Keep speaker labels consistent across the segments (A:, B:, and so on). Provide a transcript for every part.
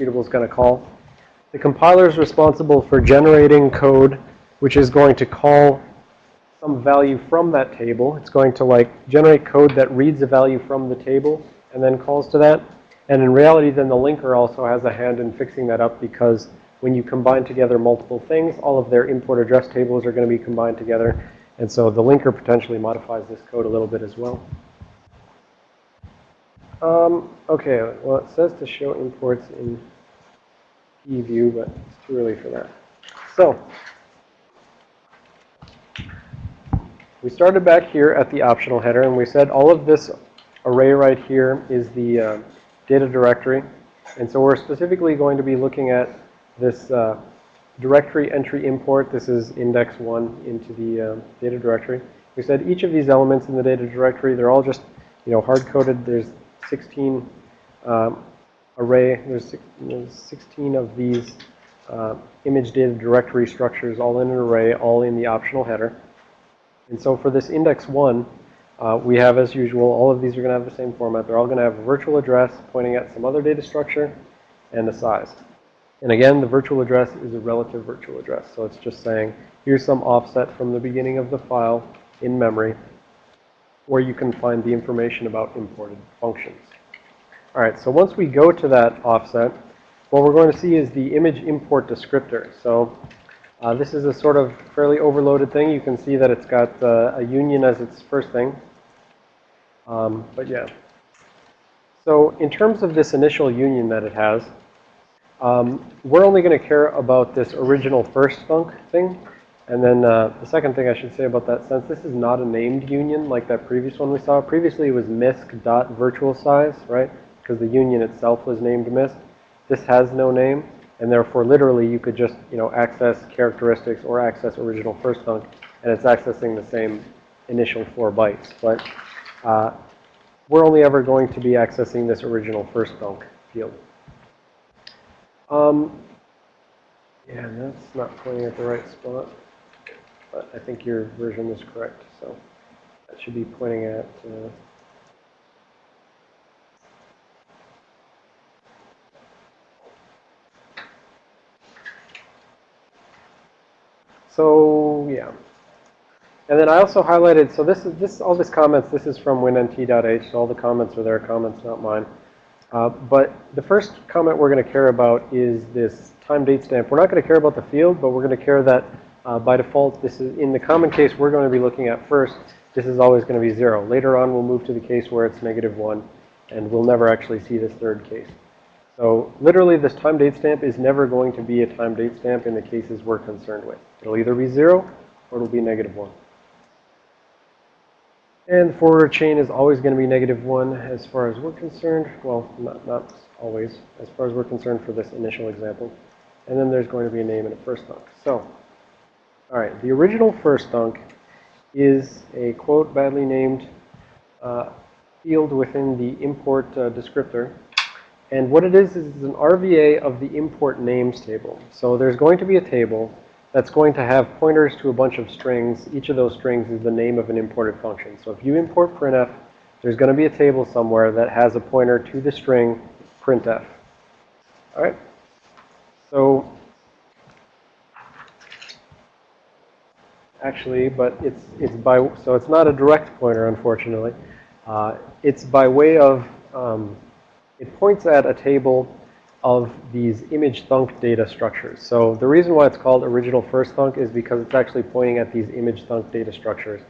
A: executable is going to call. The compiler is responsible for generating code which is going to call some value from that table. It's going to like generate code that reads a value from the table and then calls to that. And in reality, then the linker also has a hand in fixing that up because when you combine together multiple things, all of their import address tables are going to be combined together. And so the linker potentially modifies this code a little bit as well. Um, okay, well, it says to show imports in view, but it's too early for that. So we started back here at the optional header, and we said all of this array right here is the uh, data directory. And so we're specifically going to be looking at this uh, directory entry import. This is index 1 into the uh, data directory. We said each of these elements in the data directory, they're all just, you know, hard-coded. There's 16 um, array, there's, there's 16 of these uh, image data directory structures all in an array, all in the optional header. And so for this index 1, uh, we have, as usual, all of these are going to have the same format. They're all going to have a virtual address pointing at some other data structure and a size. And again, the virtual address is a relative virtual address. So it's just saying, here's some offset from the beginning of the file in memory where you can find the information about imported functions. All right, so once we go to that offset, what we're going to see is the image import descriptor. So uh, this is a sort of fairly overloaded thing. You can see that it's got uh, a union as its first thing. Um, but yeah. So in terms of this initial union that it has, um, we're only going to care about this original first thunk thing. And then uh, the second thing I should say about that, since this is not a named union like that previous one we saw, previously it was misc.virtual size, right? Because the union itself was named misc. This has no name, and therefore literally you could just, you know, access characteristics or access original first thunk, and it's accessing the same initial four bytes. But uh, we're only ever going to be accessing this original first thunk field. Um, yeah, that's not pointing at the right spot. But I think your version is correct. So that should be pointing at... Uh, So yeah. And then I also highlighted, so this is this all this comments, this is from winnt.h, so all the comments are their comments, not mine. Uh, but the first comment we're going to care about is this time date stamp. We're not going to care about the field, but we're going to care that uh, by default, this is in the common case we're going to be looking at first, this is always going to be zero. Later on, we'll move to the case where it's negative one, and we'll never actually see this third case. So literally, this time date stamp is never going to be a time date stamp in the cases we're concerned with. It'll either be zero or it'll be negative one. And the forwarder chain is always going to be negative 1 as far as we're concerned. Well, not, not always, as far as we're concerned for this initial example. And then there's going to be a name and a first thunk. So, all right, the original first thunk is a, quote, badly named uh, field within the import uh, descriptor. And what it is, is an RVA of the import names table. So there's going to be a table that's going to have pointers to a bunch of strings. Each of those strings is the name of an imported function. So if you import printf, there's going to be a table somewhere that has a pointer to the string printf. All right? So actually, but it's it's by so it's not a direct pointer, unfortunately. Uh, it's by way of um, it points at a table of these image thunk data structures. So the reason why it's called original first thunk is because it's actually pointing at these image thunk data structures,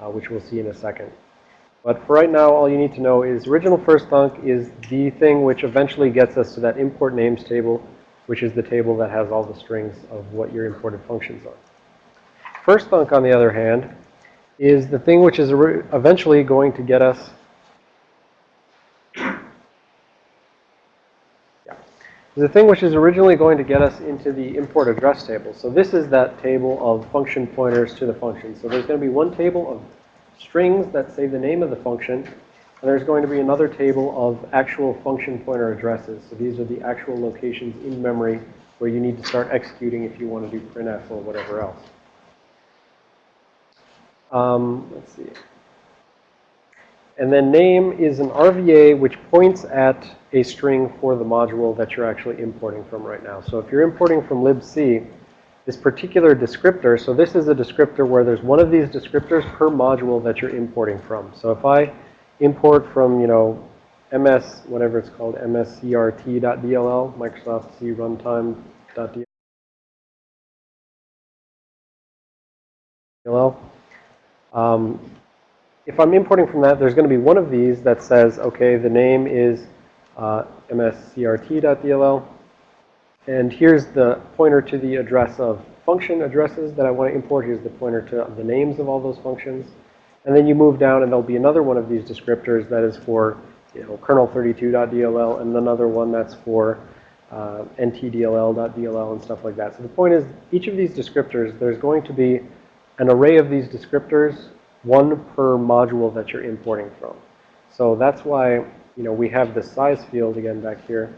A: uh, which we'll see in a second. But for right now, all you need to know is original first thunk is the thing which eventually gets us to that import names table, which is the table that has all the strings of what your imported functions are. First thunk, on the other hand, is the thing which is eventually going to get us the thing which is originally going to get us into the import address table. So this is that table of function pointers to the function. So there's going to be one table of strings that say the name of the function, and there's going to be another table of actual function pointer addresses. So these are the actual locations in memory where you need to start executing if you want to do printf or whatever else. Um, let's see. And then name is an RVA which points at a string for the module that you're actually importing from right now. So if you're importing from libc, this particular descriptor, so this is a descriptor where there's one of these descriptors per module that you're importing from. So if I import from, you know, ms, whatever it's called, mscrt.dll, Microsoft C runtime.dll, um, if I'm importing from that, there's going to be one of these that says, okay, the name is uh, mscrt.dll. And here's the pointer to the address of function addresses that I want to import. Here's the pointer to the names of all those functions. And then you move down and there'll be another one of these descriptors that is for, you know, kernel32.dll and another one that's for uh, ntdll.dll and stuff like that. So the point is, each of these descriptors, there's going to be an array of these descriptors, one per module that you're importing from. So that's why, you know, we have the size field again back here.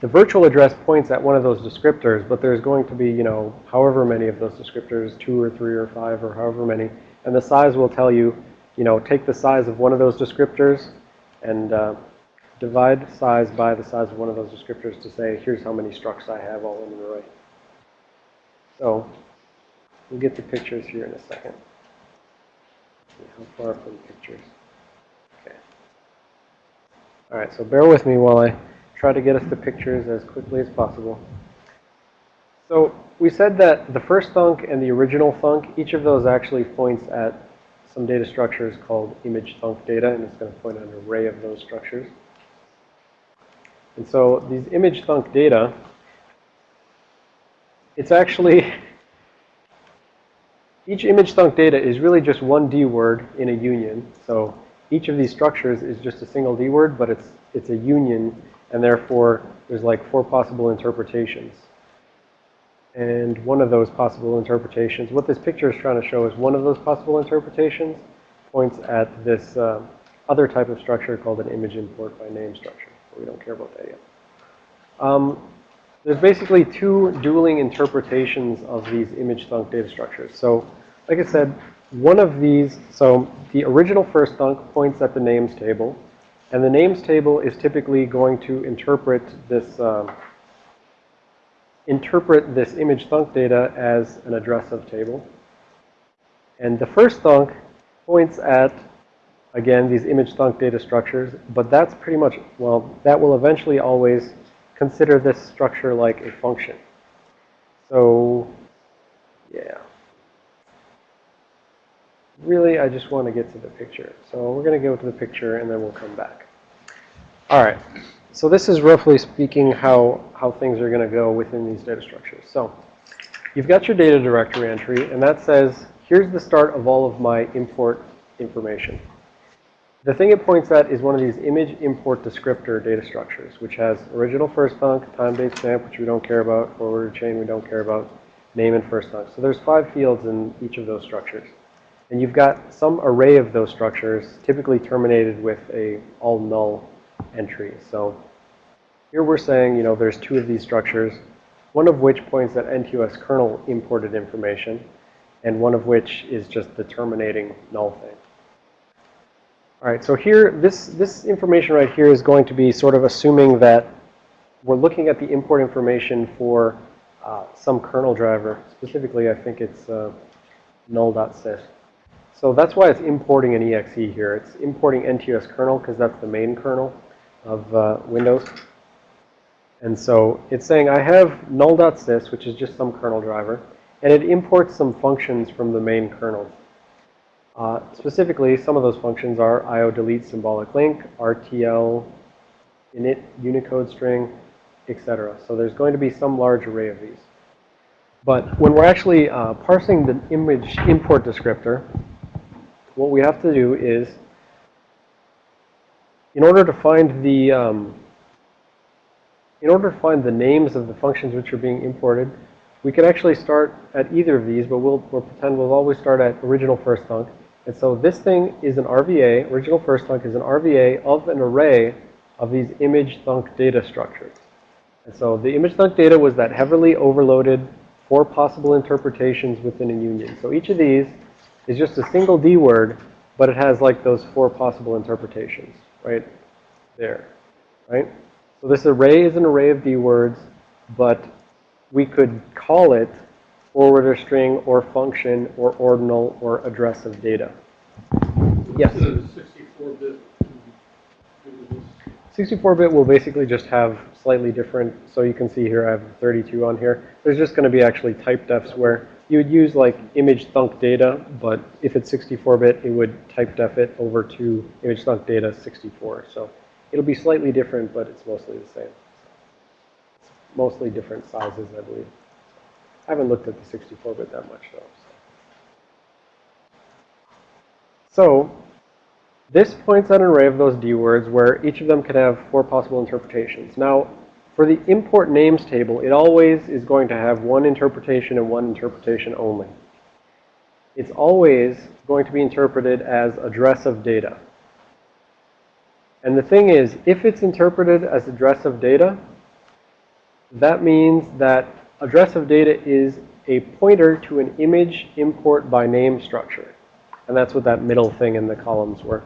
A: The virtual address points at one of those descriptors, but there's going to be, you know, however many of those descriptors, two or three or five or however many. And the size will tell you, you know, take the size of one of those descriptors and uh, divide size by the size of one of those descriptors to say, here's how many structs I have all in an array. So We'll get the pictures here in a second. How far from pictures? Okay. All right, so bear with me while I try to get us the pictures as quickly as possible. So we said that the first thunk and the original thunk, each of those actually points at some data structures called image thunk data, and it's going to point at an array of those structures. And so these image thunk data, it's actually each image thunk data is really just one D word in a union. So each of these structures is just a single D word, but it's, it's a union, and therefore there's like four possible interpretations. And one of those possible interpretations, what this picture is trying to show is one of those possible interpretations points at this uh, other type of structure called an image import by name structure. We don't care about that yet. Um, there's basically two dueling interpretations of these image thunk data structures. So, like I said, one of these, so the original first thunk points at the names table. And the names table is typically going to interpret this, um, interpret this image thunk data as an address of table. And the first thunk points at, again, these image thunk data structures. But that's pretty much, well, that will eventually always consider this structure like a function. So, yeah. Really, I just want to get to the picture. So we're going to go to the picture and then we'll come back. All right. So this is roughly speaking how, how things are going to go within these data structures. So you've got your data directory entry, and that says, here's the start of all of my import information. The thing it points at is one of these image import descriptor data structures, which has original first thunk, time date stamp, which we don't care about, forward chain we don't care about, name and first thunk. So there's five fields in each of those structures. And you've got some array of those structures, typically terminated with a all null entry. So here we're saying, you know, there's two of these structures, one of which points at NTOS kernel imported information, and one of which is just the terminating null thing. All right, so here, this, this information right here is going to be sort of assuming that we're looking at the import information for uh, some kernel driver. Specifically, I think it's uh, null.sys. So that's why it's importing an exe here. It's importing NTOS kernel because that's the main kernel of uh, Windows. And so it's saying I have null.sys, which is just some kernel driver, and it imports some functions from the main kernel. Uh, specifically, some of those functions are IO delete symbolic link, RTL, init Unicode string, etc. So there's going to be some large array of these. But when we're actually uh, parsing the image import descriptor, what we have to do is, in order to find the, um, in order to find the names of the functions which are being imported, we can actually start at either of these, but we'll, we'll pretend we'll always start at original first thunk. And so this thing is an RVA, original first thunk is an RVA of an array of these image thunk data structures. And so the image thunk data was that heavily overloaded four possible interpretations within a union. So each of these is just a single D word but it has like those four possible interpretations right there, right? So this array is an array of D words, but we could call it forwarder string or function or ordinal or address of data. Yes?
B: 64-bit.
A: 64-bit will basically just have slightly different, so you can see here I have 32 on here. There's just going to be actually type defs where you would use like image thunk data, but if it's 64-bit, it would type def it over to image thunk data 64. So it'll be slightly different, but it's mostly the same. It's mostly different sizes, I believe. I haven't looked at the 64-bit that much though. So. so this points at an array of those D words where each of them can have four possible interpretations. Now, for the import names table, it always is going to have one interpretation and one interpretation only. It's always going to be interpreted as address of data. And the thing is, if it's interpreted as address of data, that means that address of data is a pointer to an image import by name structure. And that's what that middle thing in the columns were.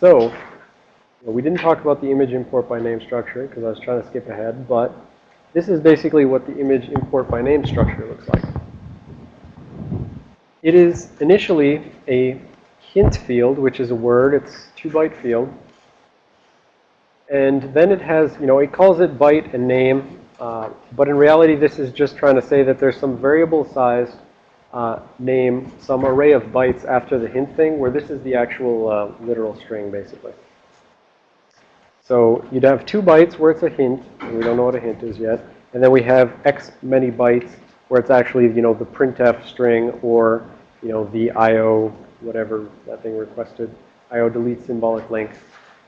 A: So we didn't talk about the image import by name structure because I was trying to skip ahead, but this is basically what the image import by name structure looks like. It is initially a hint field, which is a word. It's two byte field. And then it has, you know, it calls it byte and name. Uh, but in reality, this is just trying to say that there's some variable sized uh, name some array of bytes after the hint thing, where this is the actual uh, literal string, basically. So you'd have two bytes where it's a hint, and we don't know what a hint is yet. And then we have x many bytes where it's actually, you know, the printf string or, you know, the IO, whatever that thing requested, IO delete symbolic link.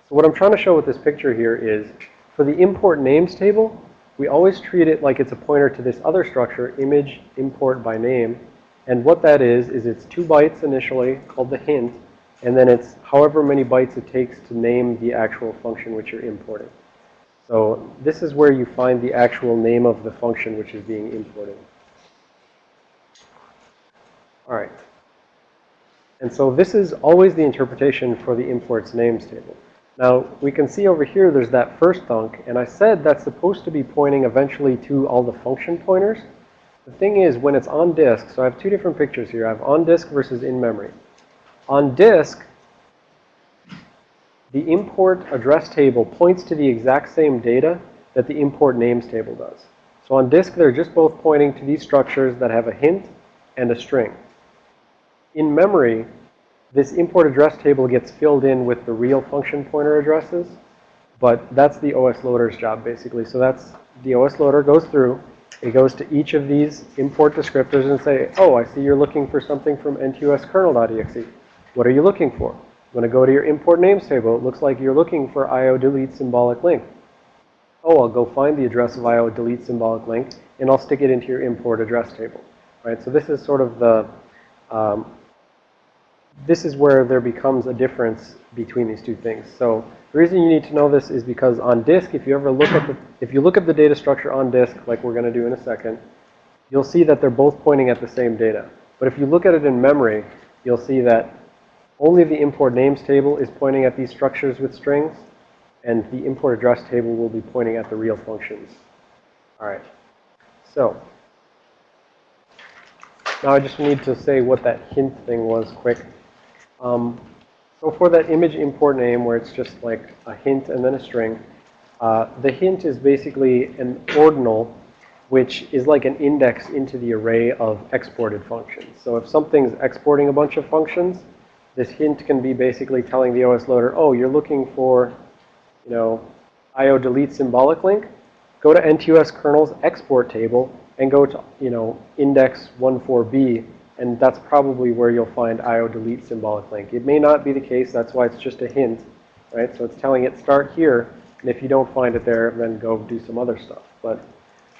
A: So what I'm trying to show with this picture here is for the import names table, we always treat it like it's a pointer to this other structure, image import by name. And what that is, is it's two bytes initially called the hint, and then it's however many bytes it takes to name the actual function which you're importing. So this is where you find the actual name of the function which is being imported. All right. And so this is always the interpretation for the imports names table. Now, we can see over here there's that first thunk, and I said that's supposed to be pointing eventually to all the function pointers. The thing is, when it's on disk, so I have two different pictures here. I have on disk versus in memory. On disk, the import address table points to the exact same data that the import names table does. So on disk, they're just both pointing to these structures that have a hint and a string. In memory, this import address table gets filled in with the real function pointer addresses, but that's the OS loader's job, basically. So that's the OS loader goes through, it goes to each of these import descriptors and say, oh, I see you're looking for something from ntoskrnl.exe. What are you looking for? I'm going to go to your import names table. It looks like you're looking for IO delete symbolic link. Oh, I'll go find the address of IO delete symbolic link, and I'll stick it into your import address table. Right? So this is sort of the, um, this is where there becomes a difference between these two things. So the reason you need to know this is because on disk, if you ever look at the, if you look at the data structure on disk, like we're going to do in a second, you'll see that they're both pointing at the same data. But if you look at it in memory, you'll see that only the import names table is pointing at these structures with strings, and the import address table will be pointing at the real functions. All right. So now I just need to say what that hint thing was quick. Um, so for that image import name where it's just like a hint and then a string, uh, the hint is basically an ordinal which is like an index into the array of exported functions. So if something's exporting a bunch of functions, this hint can be basically telling the OS loader, oh, you're looking for, you know, IO delete symbolic link. Go to NTOS kernel's export table and go to, you know, index 14b and that's probably where you'll find IO delete symbolic link. It may not be the case. That's why it's just a hint, right? So it's telling it start here. And if you don't find it there, then go do some other stuff. But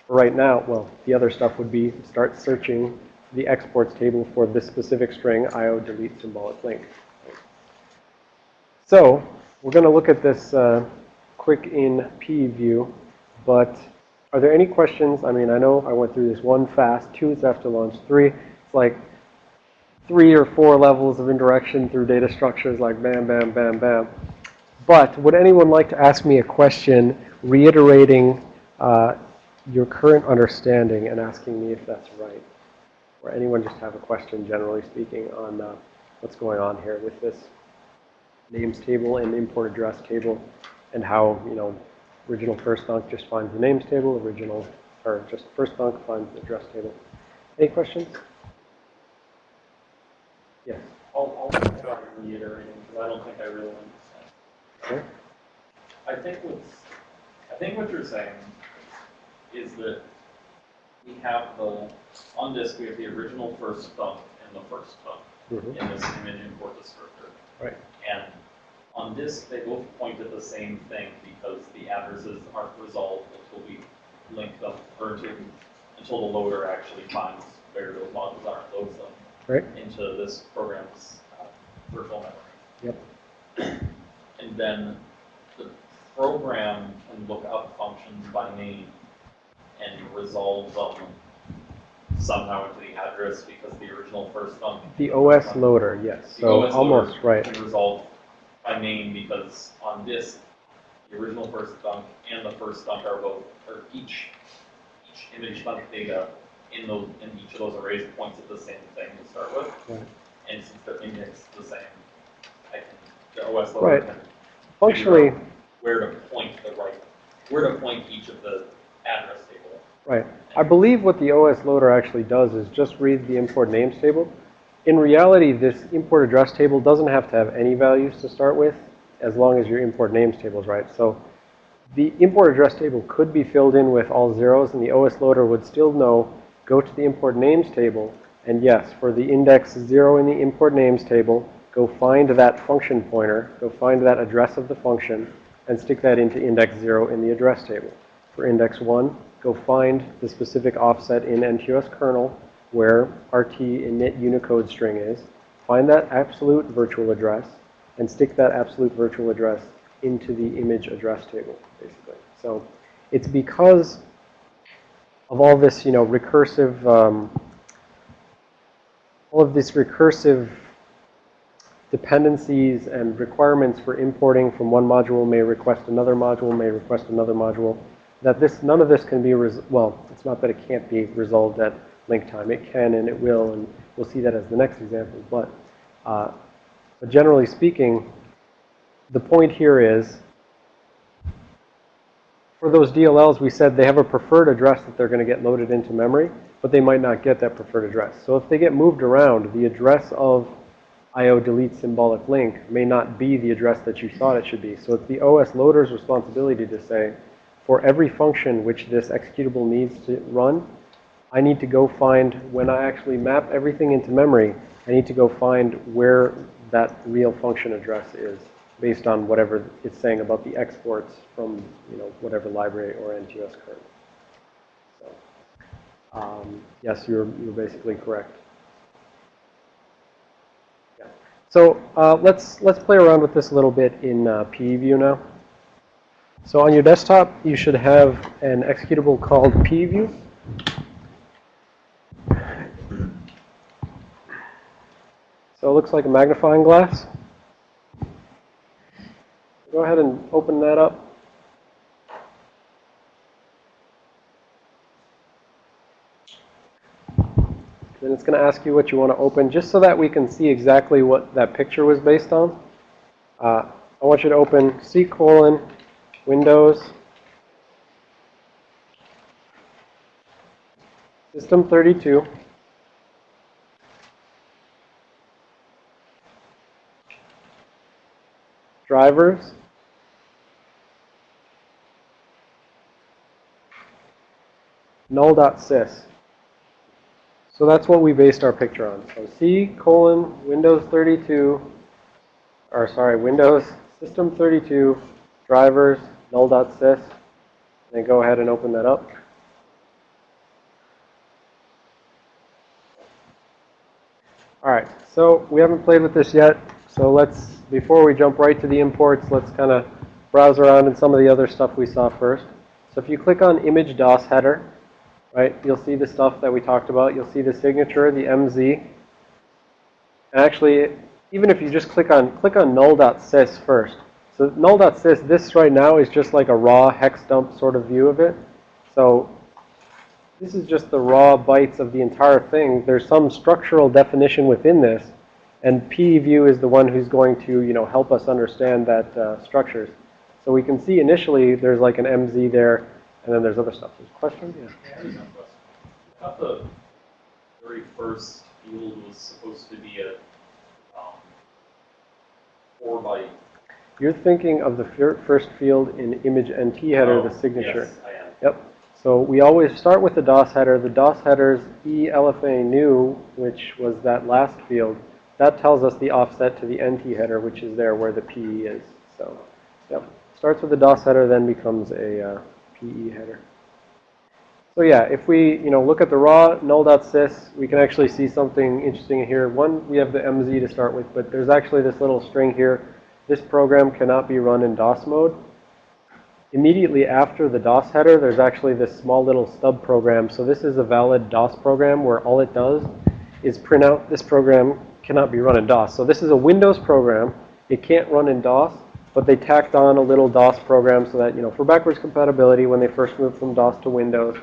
A: right now, well, the other stuff would be start searching the exports table for this specific string, IO delete symbolic link. So we're going to look at this uh, quick in PE view. But are there any questions? I mean, I know I went through this one fast. Two is after launch. Three, it's like three or four levels of indirection through data structures like bam, bam, bam, bam. But would anyone like to ask me a question reiterating uh, your current understanding and asking me if that's right? Or anyone just have a question, generally speaking, on uh, what's going on here with this names table and import address table and how, you know, original first thunk just finds the names table, original, or just first thunk finds the address table. Any questions? Yes.
B: I'll, I'll try reiterating, because I don't think I really understand.
A: Okay.
B: I think what's, I think what you're saying is that we have the, on disk, we have the original first thunk and the first thunk
A: Mhm.
B: in this image import descriptor.
A: Right.
B: And on disk, they both point at the same thing because the addresses aren't resolved until we link them, or until, until the loader actually finds where those modules are and loads them
A: Right?
B: into this program's uh, virtual memory.
A: Yep.
B: And then the program can look up functions by name and resolve them somehow into the address because the original first thunk.
A: The OS loader, yes.
B: The
A: So
B: OS
A: almost
B: loader
A: right.
B: Can resolve by name because on disk, the original first thunk and the first thunk are both, or each, each image thunk data in those, in each of those arrays points at the same thing to start with.
A: Right.
B: And since they're indexed the same, I can, the OS loader
A: Right.
B: can
A: Functionally,
B: where to point the right, where to point each of the address table.
A: right. I believe what the OS loader actually does is just read the import names table. In reality, this import address table doesn't have to have any values to start with, as long as your import names table is right. So the import address table could be filled in with all zeros, and the OS loader would still know, go to the import names table, and yes, for the index zero in the import names table, go find that function pointer, go find that address of the function, and stick that into index zero in the address table. For index one, go find the specific offset in NTOS kernel where RT init Unicode string is, find that absolute virtual address, and stick that absolute virtual address into the image address table, basically. So it's because of all this, you know, recursive, um, all of this recursive dependencies and requirements for importing from one module may request another module, may request another module, that this, none of this can be, well, it's not that it can't be resolved at link time. It can and it will, and we'll see that as the next example. But, uh, but generally speaking, the point here is, for those DLLs, we said they have a preferred address that they're going to get loaded into memory, but they might not get that preferred address. So if they get moved around, the address of IO delete symbolic link may not be the address that you thought it should be. So it's the OS loader's responsibility to say, for every function which this executable needs to run, I need to go find, when I actually map everything into memory, I need to go find where that real function address is based on whatever it's saying about the exports from, you know, whatever library or NTOS kernel. So, um, yes, you're, you're basically correct. Yeah. So uh, let's, let's play around with this a little bit in uh, PE view now. So on your desktop, you should have an executable called PE view. So it looks like a magnifying glass. Go ahead and open that up. Then it's going to ask you what you want to open, just so that we can see exactly what that picture was based on. Uh, I want you to open C colon Windows System 32. Drivers. Null.sys. So that's what we based our picture on. So C colon Windows 32, or sorry, Windows System 32, drivers, null.sys. Then go ahead and open that up. All right, so we haven't played with this yet. So let's, before we jump right to the imports, let's kind of browse around in some of the other stuff we saw first. So if you click on image DOS header, right, you'll see the stuff that we talked about. You'll see the signature, the MZ. And actually, even if you just click on, click on null.sys first. So null.sys, this right now is just like a raw hex dump sort of view of it. So this is just the raw bytes of the entire thing. There's some structural definition within this. And PEView is the one who's going to, you know, help us understand that uh, structures. So we can see initially there's like an MZ there, and then there's other stuff. There's questions? Yeah.
B: I a question. I thought the very first field was supposed to be a, um, four byte.
A: You're thinking of the first field in image NT header,
B: Oh,
A: the signature.
B: Yes, I am.
A: Yep. So we always start with the DOS header. The DOS header's ELFA new, which was that last field, that tells us the offset to the NT header, which is there where the PE is. So, yep. Starts with the DOS header, then becomes a uh, PE header. So yeah, if we, you know, look at the raw null.sys, we can actually see something interesting here. One, we have the MZ to start with, but there's actually this little string here. This program cannot be run in DOS mode. Immediately after the DOS header, there's actually this small little stub program. So this is a valid DOS program where all it does is print out this program cannot be run in DOS. So this is a Windows program. It can't run in DOS, but they tacked on a little DOS program so that, you know, for backwards compatibility, when they first moved from DOS to Windows,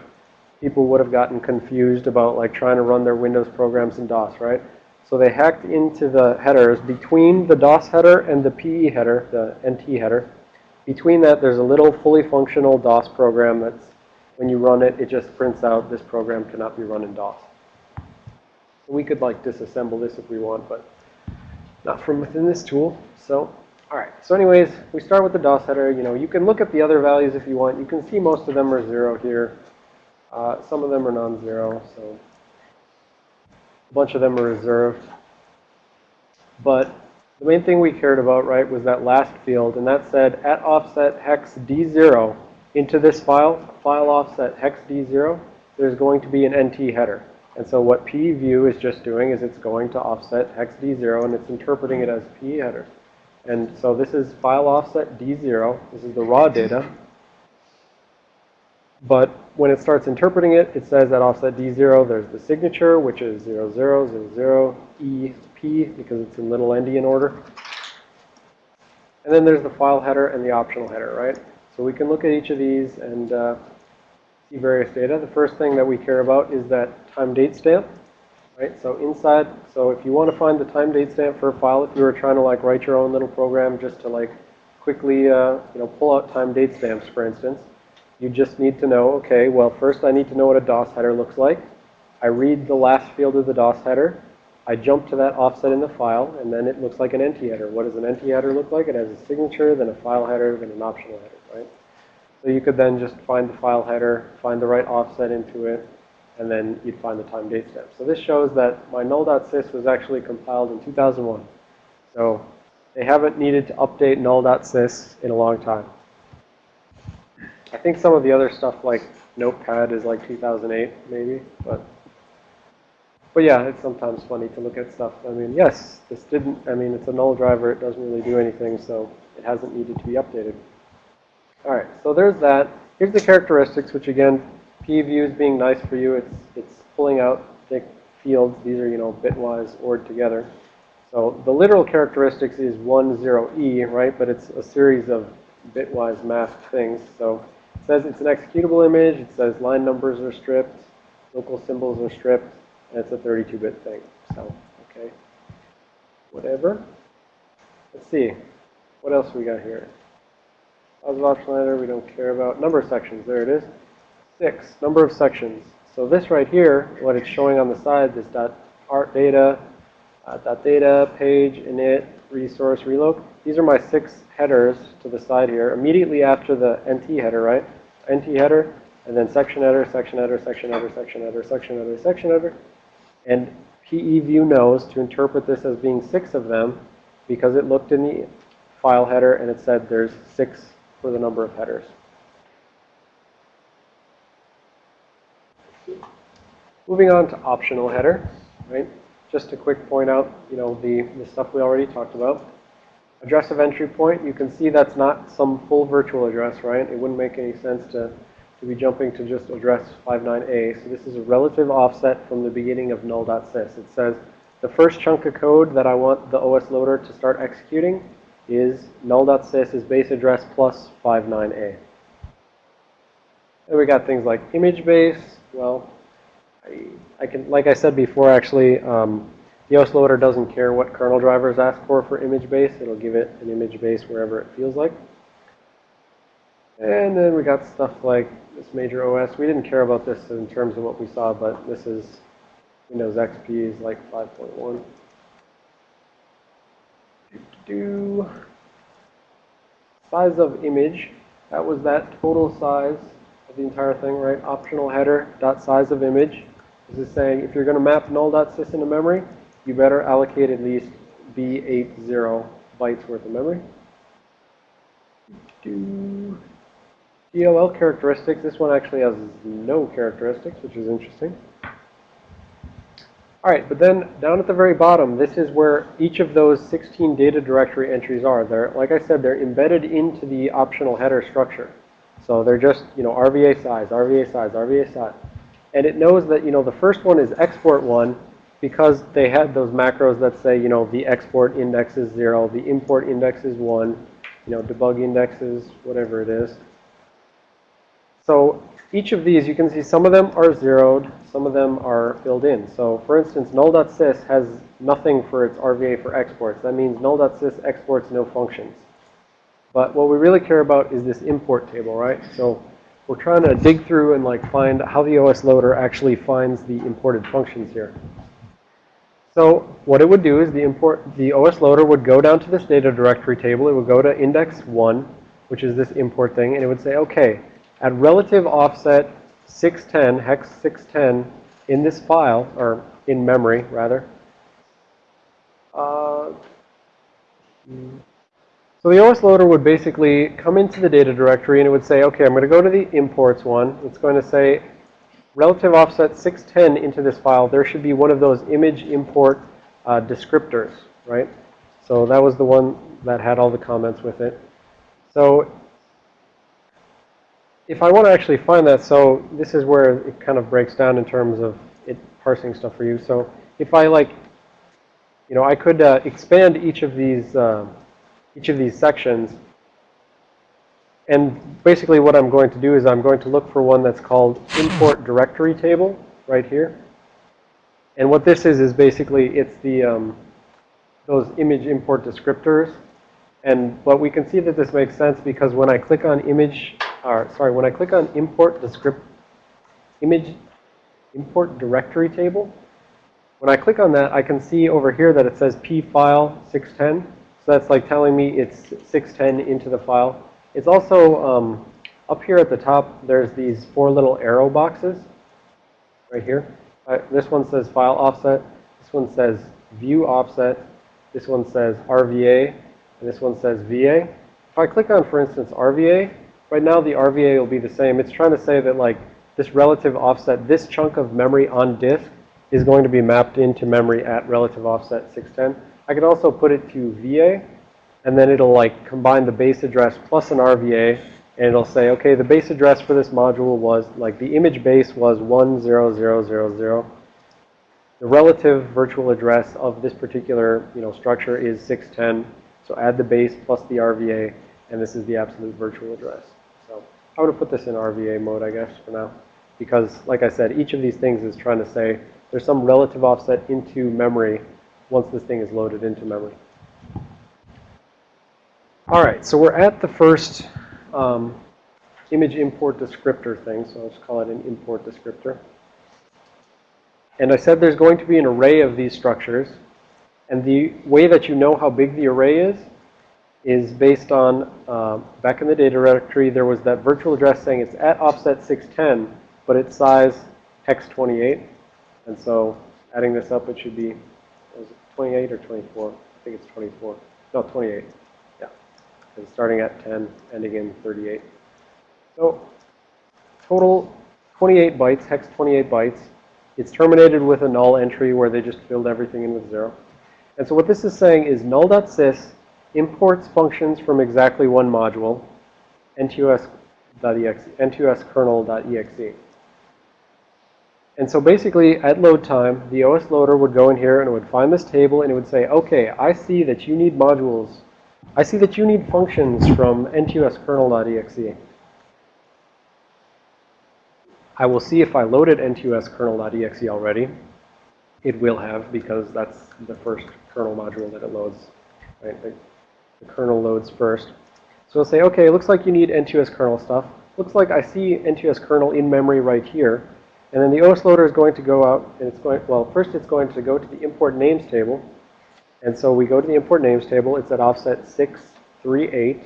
A: people would have gotten confused about like trying to run their Windows programs in DOS, right? So they hacked into the headers between the DOS header and the PE header, the NT header. Between that, there's a little fully functional DOS program that's, when you run it, it just prints out this program cannot be run in DOS. We could like disassemble this if we want, but not from within this tool. So, all right. So anyways, we start with the DOS header. You know, you can look at the other values if you want. You can see most of them are zero here. Uh, some of them are non-zero, so a bunch of them are reserved. But the main thing we cared about, right, was that last field, and that said at offset hex D0 into this file, file offset hex D0, there's going to be an NT header. And so what PEview is just doing is it's going to offset hex D0 and it's interpreting it as PE header. And so this is file offset D0. This is the raw data. But when it starts interpreting it, it says that offset D0, there's the signature, which is 00, 00, E, P, because it's in little endian order. And then there's the file header and the optional header, right? So we can look at each of these and uh, see various data. The first thing that we care about is that time date stamp, right? So inside, so if you want to find the time date stamp for a file, if you were trying to like write your own little program just to like quickly, uh, you know, pull out time date stamps, for instance, you just need to know, okay, well, first I need to know what a DOS header looks like. I read the last field of the DOS header. I jump to that offset in the file, and then it looks like an NT header. What does an NT header look like? It has a signature, then a file header, then an optional header, right? So you could then just find the file header, find the right offset into it, and then you'd find the time date stamp. So this shows that my null.sys was actually compiled in 2001. So they haven't needed to update null.sys in a long time. I think some of the other stuff like Notepad is like 2008 maybe, but but yeah, it's sometimes funny to look at stuff. I mean, yes, this didn't, I mean, it's a null driver. It doesn't really do anything, so it hasn't needed to be updated. All right, so there's that. Here's the characteristics, which again, PEview is being nice for you. It's, it's pulling out thick fields. These are, you know, bitwise ORed together. So the literal characteristics is 1, 0, E, right? But it's a series of bitwise masked things. So it says it's an executable image. It says line numbers are stripped. Local symbols are stripped. And it's a 32-bit thing. So, okay. Whatever. Let's see. What else we got here? Positive option letter, we don't care about. Number sections, there it is. Six, number of sections. So this right here, what it's showing on the side, this dot rdata, uh, dot data, page, init, resource, reloc. These are my six headers to the side here, immediately after the NT header, right? NT header, and then section header, section header, section header, section header, section header, section header. And PEview knows to interpret this as being six of them because it looked in the file header and it said there's six for the number of headers. Moving on to optional header, right? Just a quick point out, you know, the, the stuff we already talked about. Address of entry point, you can see that's not some full virtual address, right? It wouldn't make any sense to, to be jumping to just address 59A. So this is a relative offset from the beginning of null.sys. It says the first chunk of code that I want the OS loader to start executing is null.sys is base address plus 59a. And we got things like image base. Well, I, can, like I said before, actually, um, the OS loader doesn't care what kernel drivers ask for for image base. It'll give it an image base wherever it feels like. And then we got stuff like this major OS. We didn't care about this in terms of what we saw, but this is Windows XP is like 5.1. Do size of image. That was that total size of the entire thing, right? Optional header dot size of image. This is saying if you're going to map null.sys into memory, you better allocate at least B80 bytes worth of memory. Do DLL characteristics. This one actually has no characteristics, which is interesting. All right, but then down at the very bottom, this is where each of those 16 data directory entries are. They're, like I said, they're embedded into the optional header structure. So they're just, you know, RVA size, RVA size, RVA size. And it knows that, you know, the first one is export one because they had those macros that say, you know, the export index is zero, the import index is one, you know, debug index is whatever it is. So each of these, you can see some of them are zeroed, some of them are filled in. So for instance, null.sys has nothing for its RVA for exports. That means null.sys exports no functions. But what we really care about is this import table, right? So we're trying to dig through and like find how the OS loader actually finds the imported functions here. So what it would do is the import, the OS loader would go down to this data directory table. It would go to index one, which is this import thing, and it would say, okay, at relative offset 610, hex 610, in this file, or in memory, rather. Uh, so the OS loader would basically come into the data directory and it would say, okay, I'm going to go to the imports one. It's going to say relative offset 610 into this file. There should be one of those image import uh, descriptors, right? So that was the one that had all the comments with it. So if I want to actually find that, so this is where it kind of breaks down in terms of it parsing stuff for you. So if I like, you know, I could uh, expand each of these uh, each of these sections. And basically what I'm going to do is I'm going to look for one that's called import directory table right here. And what this is is basically it's the um, those image import descriptors. And but we can see that this makes sense because when I click on image or sorry, when I click on import the script image import directory table, when I click on that, I can see over here that it says p file 610. So that's like telling me it's 610 into the file. It's also um, up here at the top, there's these four little arrow boxes right here. Uh, this one says file offset. This one says view offset. This one says RVA. And this one says VA. If I click on, for instance, RVA, Right now, the RVA will be the same. It's trying to say that like this relative offset, this chunk of memory on disk is going to be mapped into memory at relative offset 610. I can also put it to VA, and then it'll like combine the base address plus an RVA, and it'll say, okay, the base address for this module was like the image base was 10000. The relative virtual address of this particular, you know, structure is 610. So add the base plus the RVA, and this is the absolute virtual address. So I would put this in RVA mode, I guess, for now. Because, like I said, each of these things is trying to say there's some relative offset into memory once this thing is loaded into memory. All right, so we're at the first um, image import descriptor thing, so I'll just call it an import descriptor. And I said there's going to be an array of these structures. And the way that you know how big the array is is based on, uh, back in the data directory, there was that virtual address saying it's at offset 610, but its size hex 28. And so adding this up, it should be, 28 or 24? I think it's 24. No, 28. Yeah. And starting at 10, ending in 38. So total 28 bytes, hex 28 bytes. It's terminated with a null entry where they just filled everything in with zero. And so what this is saying is null.sys imports functions from exactly one module, ntus.exe, ntoskrnl.exe. And so basically, at load time, the OS loader would go in here and it would find this table and it would say, okay, I see that you need modules. I see that you need functions from ntoskrnl.exe. I will see if I loaded ntoskrnl.exe already. It will have because that's the first kernel module that it loads. Right? The, the kernel loads first. So it'll say, okay, it looks like you need NTOS kernel stuff. Looks like I see NTOS kernel in memory right here. And then the OS loader is going to go out and it's going, well, first it's going to go to the import names table. And so we go to the import names table. It's at offset 638.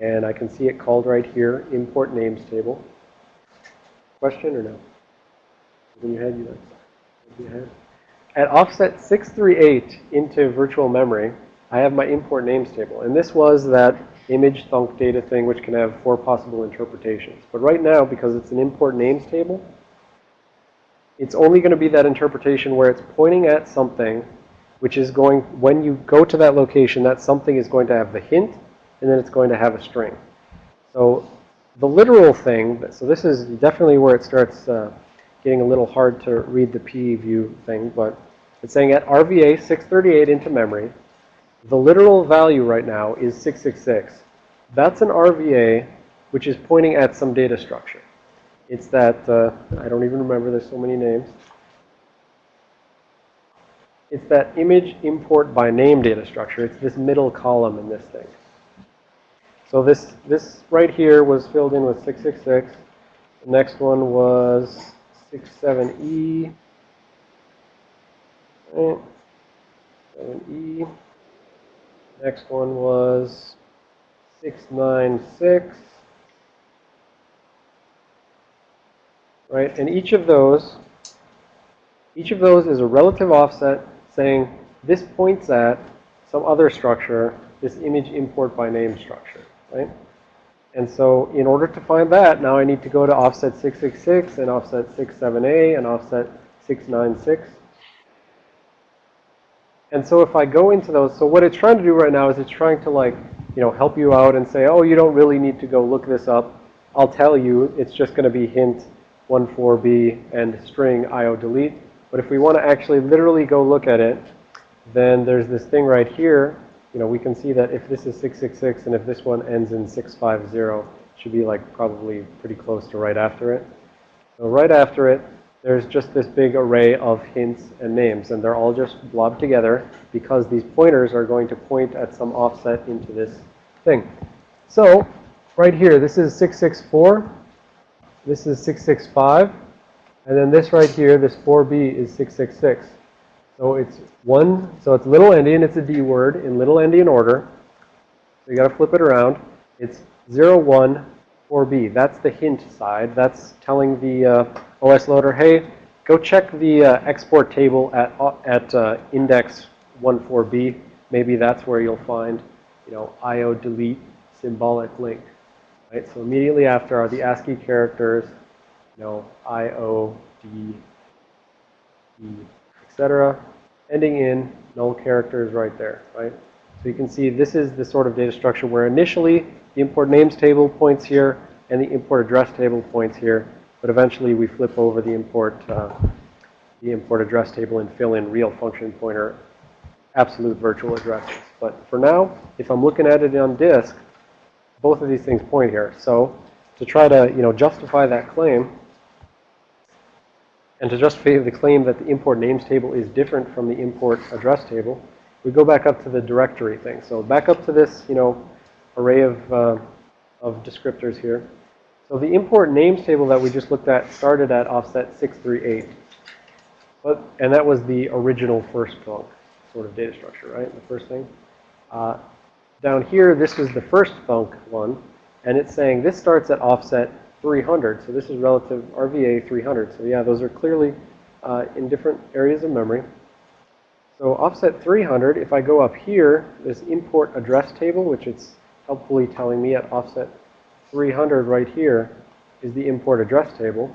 A: And I can see it called right here, import names table. Question or no? In your head, you know. In your head. At offset 638 into virtual memory, I have my import names table. And this was that image thunk data thing, which can have four possible interpretations. But right now, because it's an import names table, it's only going to be that interpretation where it's pointing at something which is going, when you go to that location, that something is going to have the hint, and then it's going to have a string. So the literal thing, so this is definitely where it starts uh, getting a little hard to read the PE view thing, but it's saying at RVA 638 into memory, the literal value right now is 666. That's an RVA which is pointing at some data structure. It's that, uh, I don't even remember, there's so many names. It's that image import by name data structure. It's this middle column in this thing. So this, this right here was filled in with 666. The next one was 67E. Right. 7E. Next one was 696. Right, and each of those, each of those is a relative offset saying this points at some other structure, this image import by name structure, right? And so in order to find that, now I need to go to offset 666 and offset 67A and offset 696. And so if I go into those, so what it's trying to do right now is it's trying to like, you know, help you out and say, oh, you don't really need to go look this up. I'll tell you, it's just going to be hint 14b and string io delete. But if we want to actually literally go look at it, then there's this thing right here. You know, we can see that if this is 666 and if this one ends in 650, it should be like probably pretty close to right after it. So right after it, there's just this big array of hints and names, and they're all just blobbed together because these pointers are going to point at some offset into this thing. So right here, this is 664. This is 665. And then this right here, this 4B is 666. So it's one, so it's little endian, it's a D word in little endian order. So you got to flip it around. It's 0, 1, 4B. That's the hint side. That's telling the uh, OS loader, hey, go check the uh, export table at, uh, at uh, index 14B. Maybe that's where you'll find, you know, IO delete symbolic link. Right? So immediately after are the ASCII characters, you know, IO, D, E, etc. Ending in null characters right there, right? So you can see this is the sort of data structure where initially the import names table points here and the import address table points here. But eventually we flip over the import, uh, the import address table and fill in real function pointer absolute virtual addresses. But for now, if I'm looking at it on disk, both of these things point here. So to try to, you know, justify that claim, and to justify the claim that the import names table is different from the import address table, we go back up to the directory thing. So back up to this, you know, array of, uh, of descriptors here. So the import names table that we just looked at started at offset 638. But, and that was the original first thunk sort of data structure, right? The first thing. Uh, down here, this was the first thunk one. And it's saying this starts at offset 300. So this is relative RVA 300. So yeah, those are clearly uh, in different areas of memory. So offset 300, if I go up here, this import address table, which it's helpfully telling me at offset 300 right here, is the import address table.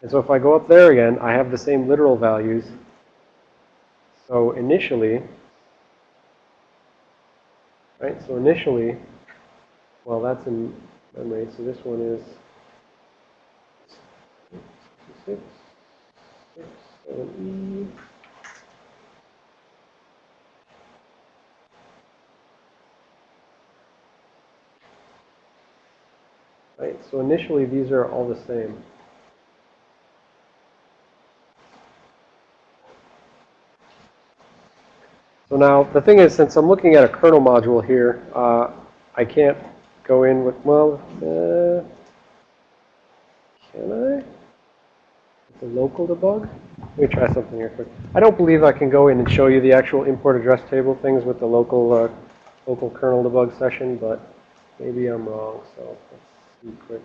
A: And so if I go up there again, I have the same literal values. So initially, right, so initially, well, that's in memory. So this one is 66. seven E. Right, so initially these are all the same. So now, the thing is, since I'm looking at a kernel module here, uh, I can't go in with, well, uh, can I? The local debug? Let me try something here quick. I don't believe I can go in and show you the actual import address table things with the local, uh, local kernel debug session, but maybe I'm wrong, so let's see quick.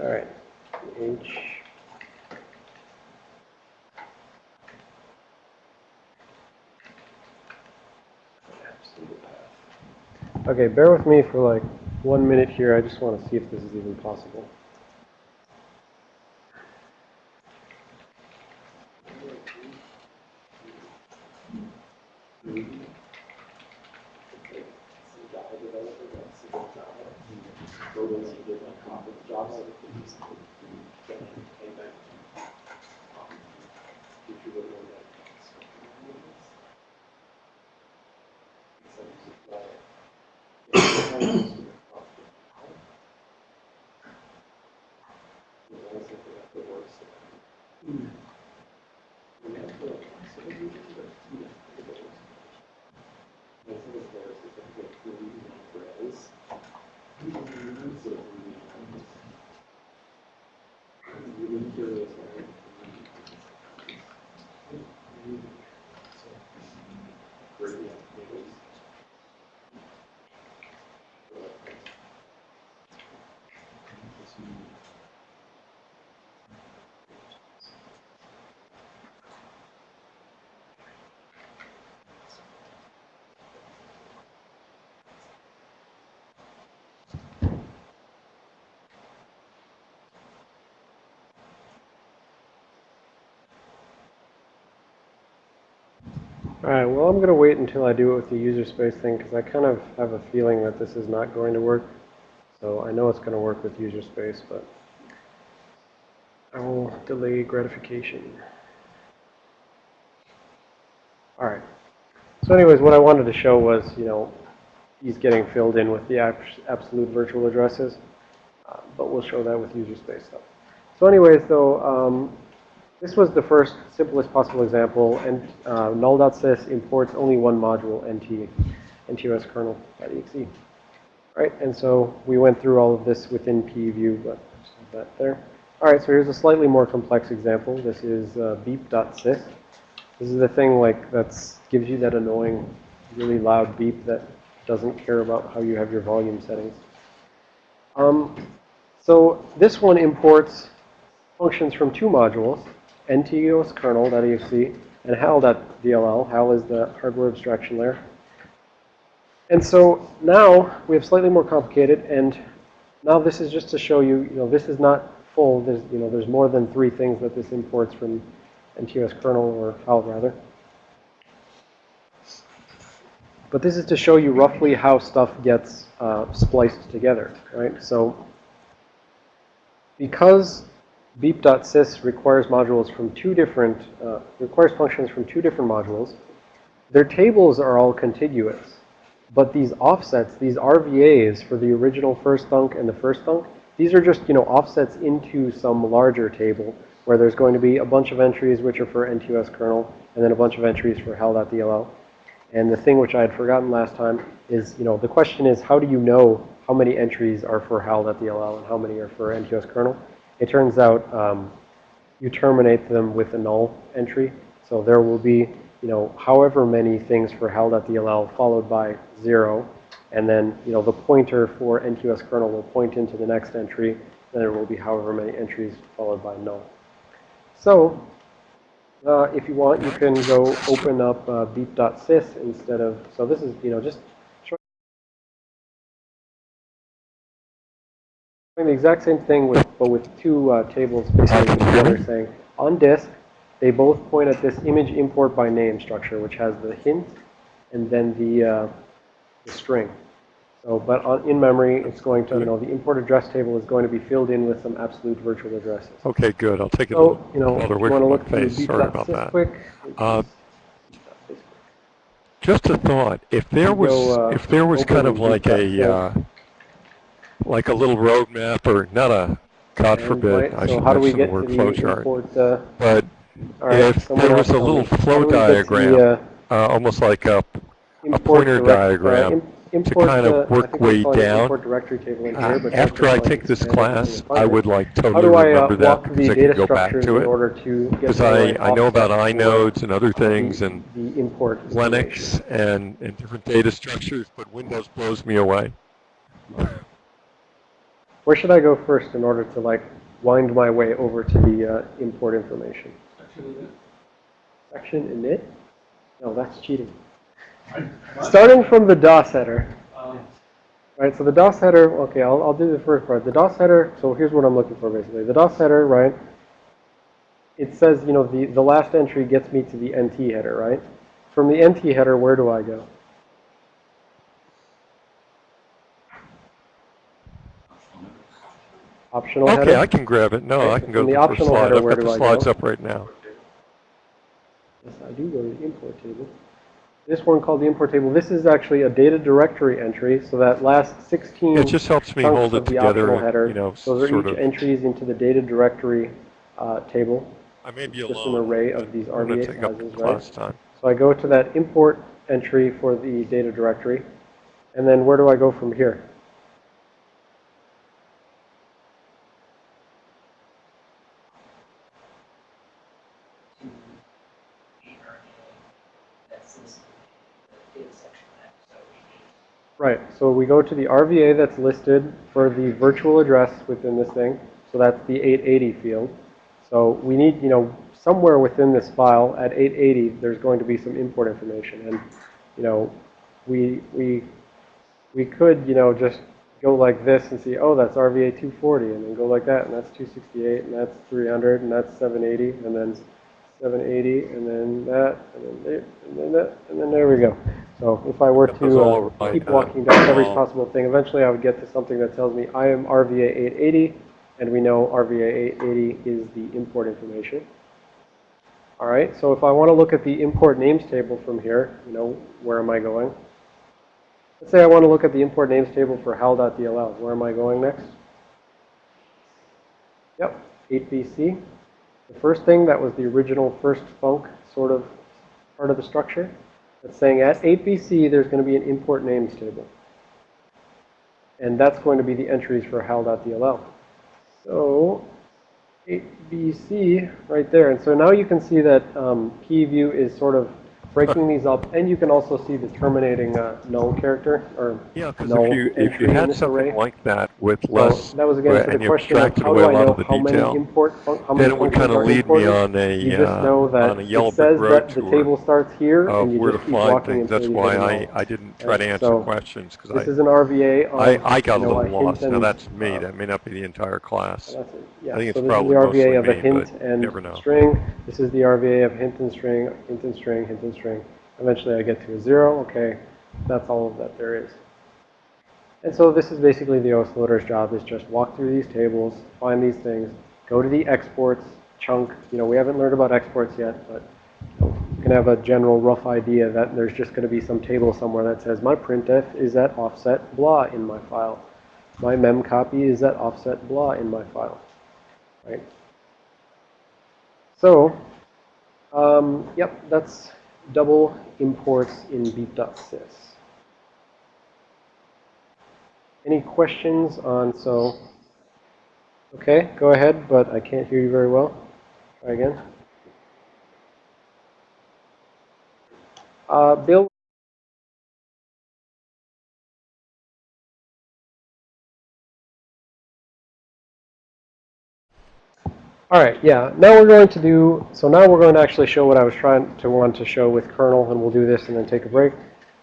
A: All right, H. Okay, bear with me for like one minute here. I just want to see if this is even possible. All right, well, I'm going to wait until I do it with the user space thing because I kind of have a feeling that this is not going to work. So I know it's going to work with user space, but I will delay gratification. All right. So anyways, what I wanted to show was, you know, he's getting filled in with the absolute virtual addresses, uh, but we'll show that with user space stuff. So anyways, though, um, this was the first simplest possible example, and uh, null.sys imports only one module, nt, ntoskrnl.exe. Right, and so we went through all of this within PEview, but that there. All right, so here's a slightly more complex example. This is uh, beep.sys. This is the thing like that's gives you that annoying, really loud beep that doesn't care about how you have your volume settings. Um, so this one imports functions from two modules, ntoskrnl.exe and HAL.dll. HAL is the hardware abstraction layer. And so now we have slightly more complicated, and now this is just to show you, you know, this is not full. There's, you know, there's more than three things that this imports from NTOS kernel or HAL rather. But this is to show you roughly how stuff gets uh, spliced together, right? So because beep.sys requires modules from two different, uh, requires functions from two different modules. Their tables are all contiguous. But these offsets, these RVAs for the original first thunk and the first thunk, these are just, you know, offsets into some larger table where there's going to be a bunch of entries which are for NTOS kernel and then a bunch of entries for hal.dll. And the thing which I had forgotten last time is, you know, the question is how do you know how many entries are for hal.dll and how many are for NTOS kernel? It turns out um, you terminate them with a null entry. So there will be, you know, however many things for hal.dll followed by zero. And then, you know, the pointer for NTOS kernel will point into the next entry. Then there will be however many entries followed by null. So Uh, if you want, you can go open up uh, beep.sys instead of, so this is, you know, just showing the exact same thing with, but with two uh, tables basically together saying, on disk, they both point at this image import by name structure, which has the hint and then the, uh, the string. So, but on, in memory, it's going to, you know, the import address table is going to be filled in with some absolute virtual addresses.
C: Okay, good. I'll take it
A: So, you know, you want to
C: from
A: look
C: face. Sorry about that.
A: quick.
C: Uh, Just a thought, if there was,
A: go, uh,
C: if there was kind of like a, uh, like a little roadmap or not a, God
A: And,
C: forbid,
A: right,
C: I
A: so
C: should
A: how do we
C: mention the word
A: to
C: flow chart.
A: import, uh,
C: But
A: right,
C: if there was a little. Flow
A: do we get to the,
C: diagram,
A: uh,
C: uh, almost like a,
A: import
C: pointer
A: direct- uh,
C: diagram
A: import,
C: kind of
A: uh,
C: work way down.
A: Directory table in here, but
C: after I take this class, I would like totally
A: do I
C: remember that because I can go back to it.
A: to
C: Because I, I know about inodes and other
A: the-
C: things and
A: The import.
C: Linux and, and different data structures, but Windows blows me away.
A: Where should I go first in order to like wind my way over to the uh, import information? Section init? No, that's cheating. Starting from the DOS header. Right, so the DOS header, okay, I'll, I'll do the first part. The DOS header, so here's what I'm looking for basically. The DOS header, right, it says, you know, the, the last entry gets me to the NT header, right? From the NT header, where do I go? Optional header?
C: Okay, I can grab it. No,
A: Okay,
C: I can go to
A: the
C: the first
A: optional
C: slide.
A: header,
C: I've
A: where
C: got the slides
A: go?
C: up right now.
A: Yes, I do go to the import table. This one called the import table, this is actually a data directory entry, so that last 16
C: It just helps me
A: chunks
C: hold
A: of
C: it
A: the
C: together,
A: optional
C: and,
A: header,
C: you know,
A: those are each
C: of.
A: entries into the data directory uh, table.
C: I may be
A: just
C: alone.
A: an array of these
C: I'm gonna
A: RVA
C: take up
A: sizes, right?
C: class time.
A: So I go to that import entry for the data directory, and then where do I go from here?
D: That's this, the data section of that, so we need
A: Right, so we go to the RVA that's listed for the virtual address within this thing. So that's the 880 field. So we need, you know, somewhere within this file at 880, there's going to be some import information. And, you know, we, we, we could, you know, just go like this and see, oh, that's RVA 240, and then go like that, and that's 268, and that's 300, and that's 780, and then 780, and then that, and then and then that, and then there we go. So if I were
C: That
A: to uh, keep walking down every possible thing, eventually I would get to something that tells me I am RVA 880, and we know RVA 880 is the import information. All right, so if I want to look at the import names table from here, you know, where am I going? Let's say I want to look at the import names table for hal.dll. Where am I going next? Yep, 8BC. The first thing that was the original first thunk sort of part of the structure. That's saying at 8BC, there's going to be an import names table. And that's going to be the entries for hal.dll. So 8BC right there. And so now you can see that um, PE view is sort of breaking these up. And you can also see the terminating uh, null character or
C: Yeah, because if you, if you had something
A: array.
C: like that with
A: So that was again for
C: and
A: the
C: you
A: question of
C: extracted
A: how
C: away
A: do
C: a
A: I
C: lot
A: know
C: of the
A: how many
C: detail,
A: import, how many
C: then it would kind of lead me on a,
A: You just
C: uh,
A: know that
C: on a
A: it
C: yellow
A: says
C: brick
A: that
C: road
A: the table starts here and you
C: where to
A: just keep
C: find
A: walking
C: things. That's why
A: a
C: I. I didn't try to answer
A: so
C: questions, because
A: This
C: I,
A: is an RVA
C: I, I got a
A: you know,
C: little
A: hint
C: lost. Now, that's me.
A: uh,
C: That may not be the entire class.
A: Yeah,
C: I think
A: so
C: it's
A: this is the RVA of a hint and string. This is the RVA of hint and string, hint and string, hint and string. Eventually I get to a zero. Okay, that's all that there is. And so this is basically the OS loader's job is just walk through these tables, find these things, go to the exports chunk. You know, we haven't learned about exports yet, but you can have a general rough idea that there's just going to be some table somewhere that says my printf is at offset blah in my file. My mem copy is at offset blah in my file. Right? So, um, yep, that's double imports in beep.sys. Any questions on, so, okay, go ahead, but I can't hear you very well. Try again. Uh, Bill? All right, yeah. Now we're going to do, so now we're going to actually show what I was trying to want to show with kernel, and we'll do this and then take a break.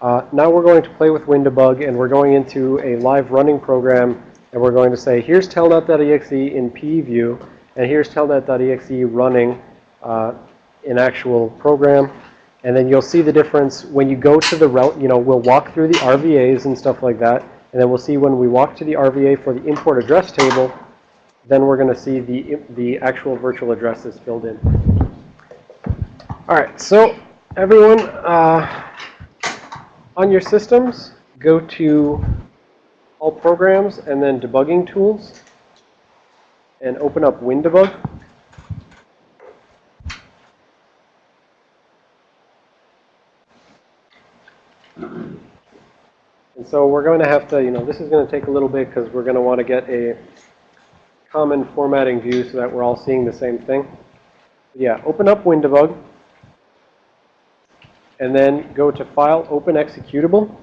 A: Uh, now we're going to play with WinDbg, and we're going into a live running program, and we're going to say, here's telnet.exe in PEview, and here's telnet.exe running uh, in actual program. And then you'll see the difference when you go to the route, you know, we'll walk through the RVAs and stuff like that. And then we'll see when we walk to the RVA for the import address table, then we're going to see the, the actual virtual addresses filled in. All right, so everyone, uh, on your systems, go to all programs and then debugging tools and open up WinDbg. And so we're going to have to, you know, this is going to take a little bit because we're going to want to get a common formatting view so that we're all seeing the same thing. Yeah, open up WinDbg. And then go to File, Open Executable.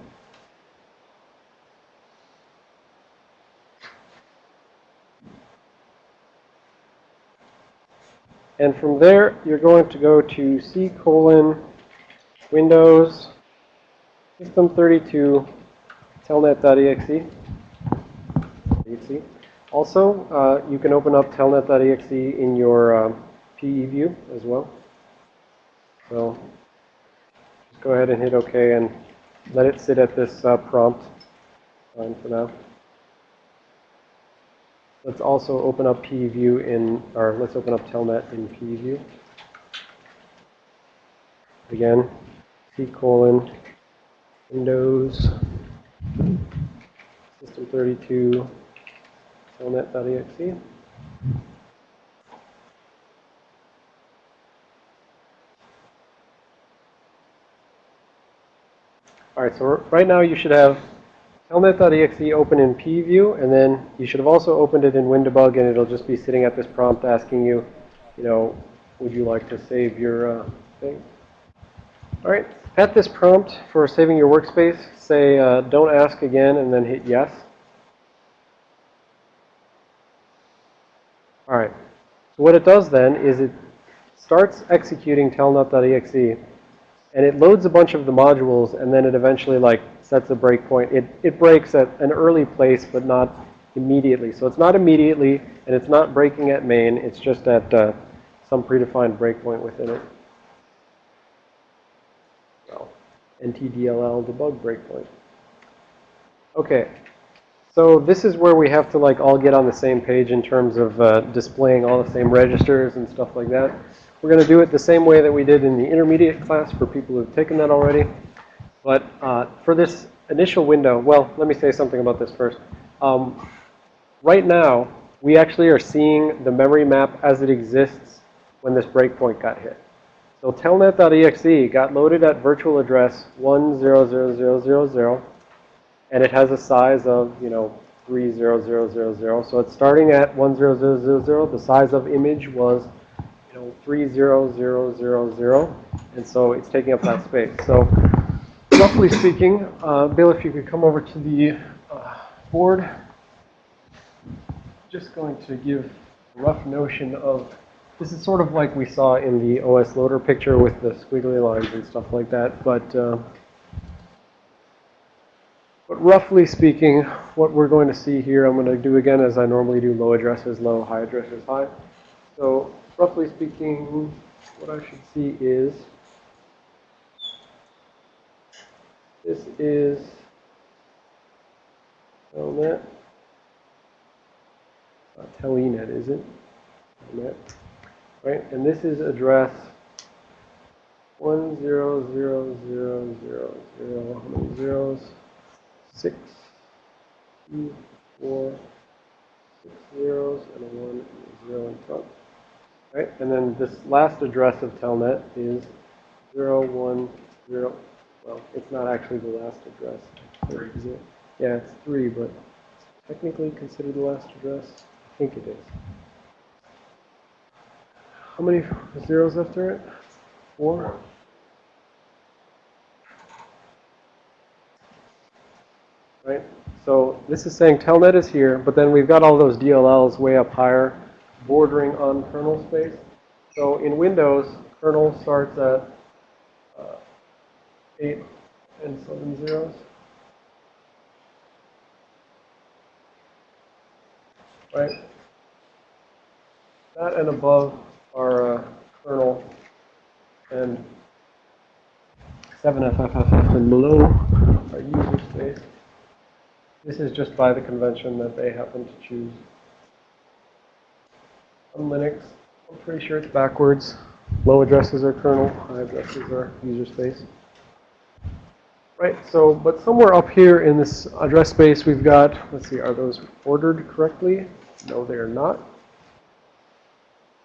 A: And from there, you're going to go to C colon Windows System32 telnet.exe. Also, uh, you can open up telnet.exe in your um, PE view as well. So go ahead and hit OK and let it sit at this uh, prompt. Fine for now. Let's also open up PE view in, or let's open up telnet in PE view. Again, C colon Windows System32 telnet.exe. All right, so right now you should have telnet.exe open in PEview, and then you should have also opened it in WinDbg, and it'll just be sitting at this prompt asking you, you know, would you like to save your uh, thing? All right, at this prompt for saving your workspace, say uh, don't ask again, and then hit yes. All right. So what it does then is it starts executing telnet.exe, and it loads a bunch of the modules, and then it eventually like sets a breakpoint. It it breaks at an early place, but not immediately. So it's not immediately, and it's not breaking at main. It's just at uh, some predefined breakpoint within it. Well, NTDLL debug breakpoint. Okay. So this is where we have to like all get on the same page in terms of uh, displaying all the same registers and stuff like that. We're going to do it the same way that we did in the intermediate class for people who've taken that already. But uh, for this initial window, well, let me say something about this first. Um, right now, we actually are seeing the memory map as it exists when this breakpoint got hit. So telnet.exe got loaded at virtual address 100000, and it has a size of, you know, 30000. So it's starting at 10000. The size of image was, know, 30000, and so it's taking up that space. So roughly speaking, uh, Bill, if you could come over to the uh, board. Just going to give a rough notion of, this is sort of like we saw in the OS loader picture with the squiggly lines and stuff like that, but uh, but roughly speaking, what we're going to see here, I'm going to do again as I normally do, low addresses low, high addresses high. So roughly speaking, what I should see is, this is telnet, not telenet, is it? Telnet, right? And this is address one zero zero zero zero. How many zeros? six, two, four, six zeros, and a one and a zero in front. Right? And then this last address of Telnet is zero, one, zero. Well, it's not actually the last address.
B: Three.
A: Is it? Yeah, it's three, but technically considered the last address. I think it is. How many zeros after it? Four? right? So this is saying telnet is here, but then we've got all those DLLs way up higher. Bordering on kernel space. So in Windows, kernel starts at uh, 8 and 7 zeros. Right? That and above are uh, kernel and 7FFFF and below are user space. This is just by the convention that they happen to choose. On Linux, I'm pretty sure it's backwards. Low addresses are kernel, high addresses are user space. Right, so, but somewhere up here in this address space, we've got, let's see, are those ordered correctly? No, they are not.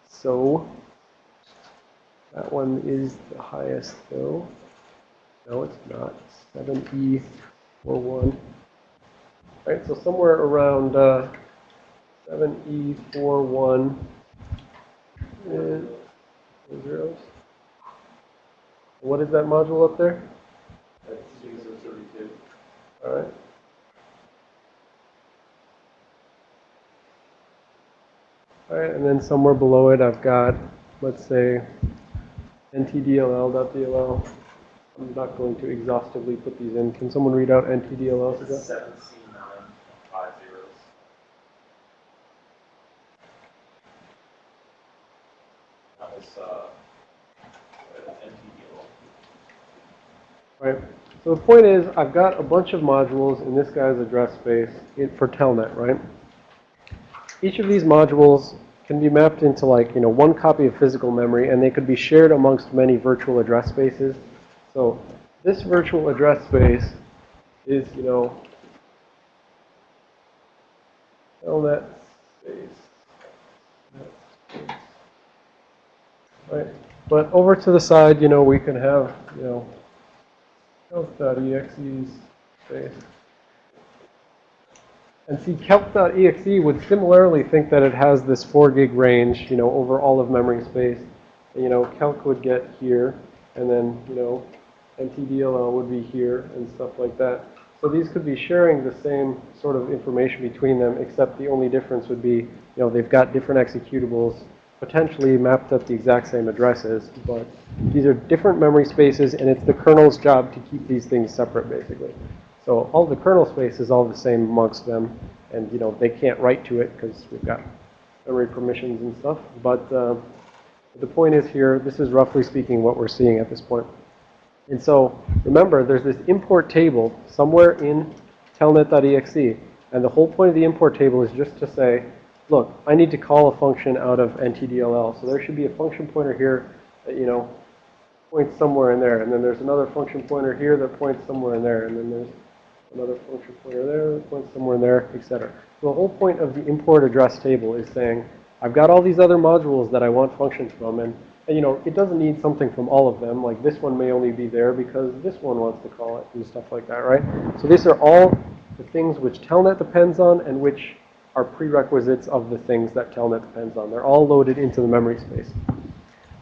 A: So, that one is the highest though. No, it's not. E 7E41. Right, so somewhere around uh, E 7E41 Uh, is zeros. What is that module up there?
B: That's user thirty-two.
A: All right. All right, and then somewhere below it, I've got, let's say, ntdll.dll. I'm not going to exhaustively put these in. Can someone read out ntdll? to that?
B: Seven C nine five zeros. That was, uh, NTDL.
A: Right. So the point is, I've got a bunch of modules in this guy's address space for Telnet, right? Each of these modules can be mapped into like, you know, one copy of physical memory, and they could be shared amongst many virtual address spaces. So this virtual address space is, you know, Telnet space. Right. But over to the side, you know, we can have, you know, Calc.exe's space. And see, Calc.exe would similarly think that it has this 4 gig range, you know, over all of memory space. And, you know, Calc would get here, and then, you know, NTDLL would be here, and stuff like that. So these could be sharing the same sort of information between them, except the only difference would be, you know, they've got different executables, potentially mapped at the exact same addresses, but these are different memory spaces, and it's the kernel's job to keep these things separate, basically. So all the kernel space is all the same amongst them, and you know they can't write to it because we've got memory permissions and stuff. But uh, the point is here, this is roughly speaking what we're seeing at this point. And so remember, there's this import table somewhere in telnet.exe, and the whole point of the import table is just to say, look, I need to call a function out of NTDLL. So there should be a function pointer here that, you know, points somewhere in there. And then there's another function pointer here that points somewhere in there. And then there's another function pointer there that points somewhere in there, etc. So the whole point of the import address table is saying, I've got all these other modules that I want functions from. And, and, you know, it doesn't need something from all of them. Like this one may only be there because this one wants to call it and stuff like that, right? So these are all the things which Telnet depends on and which are prerequisites of the things that Telnet depends on. They're all loaded into the memory space.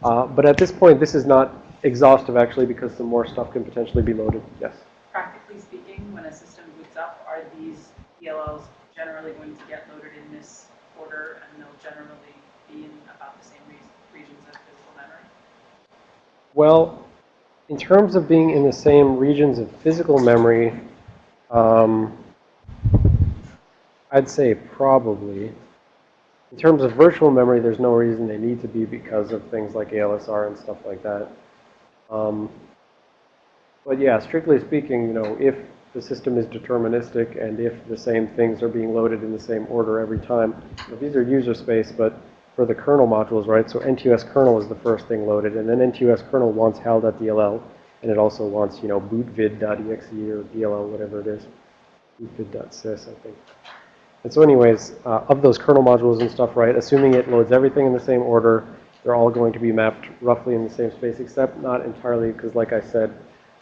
A: Uh, but at this point, this is not exhaustive, actually, because some more stuff can potentially be loaded. Yes?
E: Practically speaking, when a system boots up, are these DLLs generally going to get loaded in this order and they'll generally be in about the same regions of physical memory?
A: Well, in terms of being in the same regions of physical memory, um, I'd say probably. In terms of virtual memory, there's no reason they need to be because of things like ALSR and stuff like that. Um, but yeah, strictly speaking, you know, if the system is deterministic and if the same things are being loaded in the same order every time, these are user space, but for the kernel modules, right? So NTOS kernel is the first thing loaded, and then NTOS kernel wants hal.dll, and it also wants, you know, bootvid.exe or DLL, whatever it is, bootvid.sys, I think. And so anyways, uh, of those kernel modules and stuff, right, assuming it loads everything in the same order, they're all going to be mapped roughly in the same space, except not entirely, because like I said,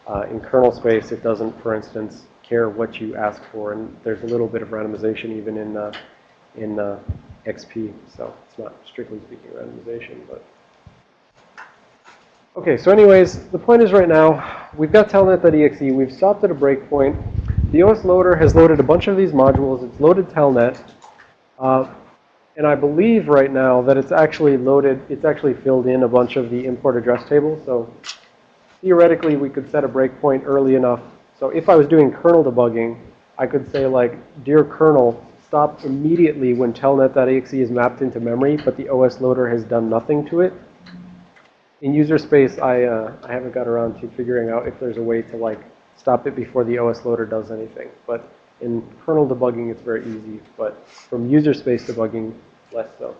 A: uh, in kernel space, it doesn't, for instance, care what you ask for, and there's a little bit of randomization even in, uh, in uh, XP, so it's not strictly speaking randomization, but. Okay, so anyways, the point is right now, we've got telnet.exe, we've stopped at a breakpoint. The OS loader has loaded a bunch of these modules, it's loaded telnet, uh, And I believe right now that it's actually loaded, it's actually filled in a bunch of the import address table. So theoretically, we could set a breakpoint early enough. So if I was doing kernel debugging, I could say like, dear kernel, stop immediately when telnet.exe is mapped into memory, but the OS loader has done nothing to it. In user space, I, uh, I haven't got around to figuring out if there's a way to like stop it before the OS loader does anything. But in kernel debugging, it's very easy. But from user space debugging, less so.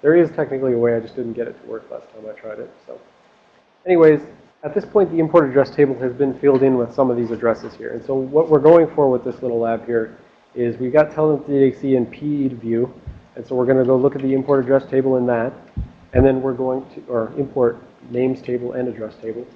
A: There is technically a way, I just didn't get it to work last time I tried it. So anyways, at this point, the import address table has been filled in with some of these addresses here. And so what we're going for with this little lab here is we've got telnet.exe and PE view. And so we're going to go look at the import address table in that. And then we're going to, or import names table and address table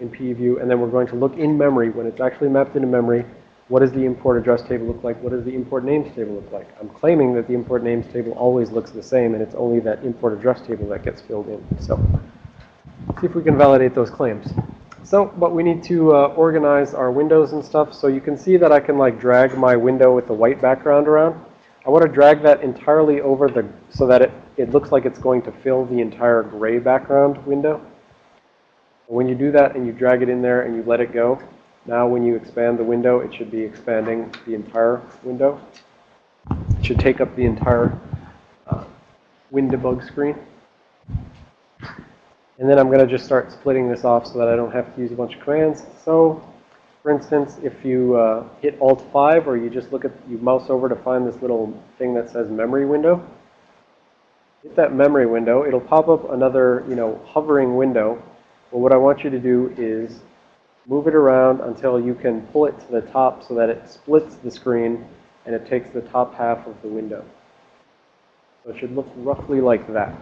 A: in PE view. And then we're going to look in memory when it's actually mapped into memory. What does the import address table look like? What does the import names table look like? I'm claiming that the import names table always looks the same, and it's only that import address table that gets filled in. So see if we can validate those claims. So, but we need to uh, organize our windows and stuff. So you can see that I can like drag my window with the white background around. I want to drag that entirely over the, so that it, it looks like it's going to fill the entire gray background window. When you do that and you drag it in there and you let it go, now when you expand the window, it should be expanding the entire window. It should take up the entire uh, WinDbg screen. And then I'm going to just start splitting this off so that I don't have to use a bunch of commands. So, for instance, if you uh, hit Alt-5 or you just look at, you mouse over to find this little thing that says memory window, hit that memory window. It'll pop up another, you know, hovering window. But what I want you to do is move it around until you can pull it to the top so that it splits the screen and it takes the top half of the window. So it should look roughly like that.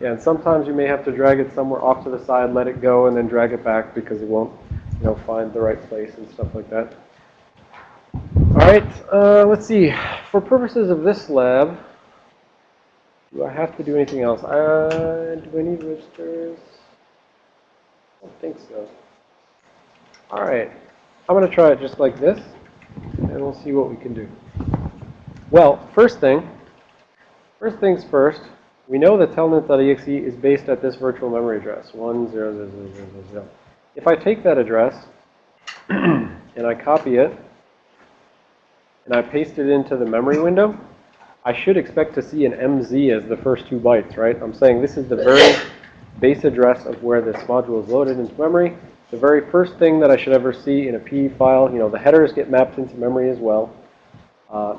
A: Yeah, and sometimes you may have to drag it somewhere off to the side, let it go, and then drag it back because it won't, you know, find the right place and stuff like that. All right, uh, let's see. For purposes of this lab, do I have to do anything else? Uh, do I need registers? I don't think so. All right, I'm going to try it just like this, and we'll see what we can do. Well, first thing, first things first, we know that telnet.exe is based at this virtual memory address, 100000. If I take that address and I copy it and I paste it into the memory window, I should expect to see an MZ as the first two bytes, right? I'm saying this is the very base address of where this module is loaded into memory. The very first thing that I should ever see in a PE file, you know, the headers get mapped into memory as well. Uh,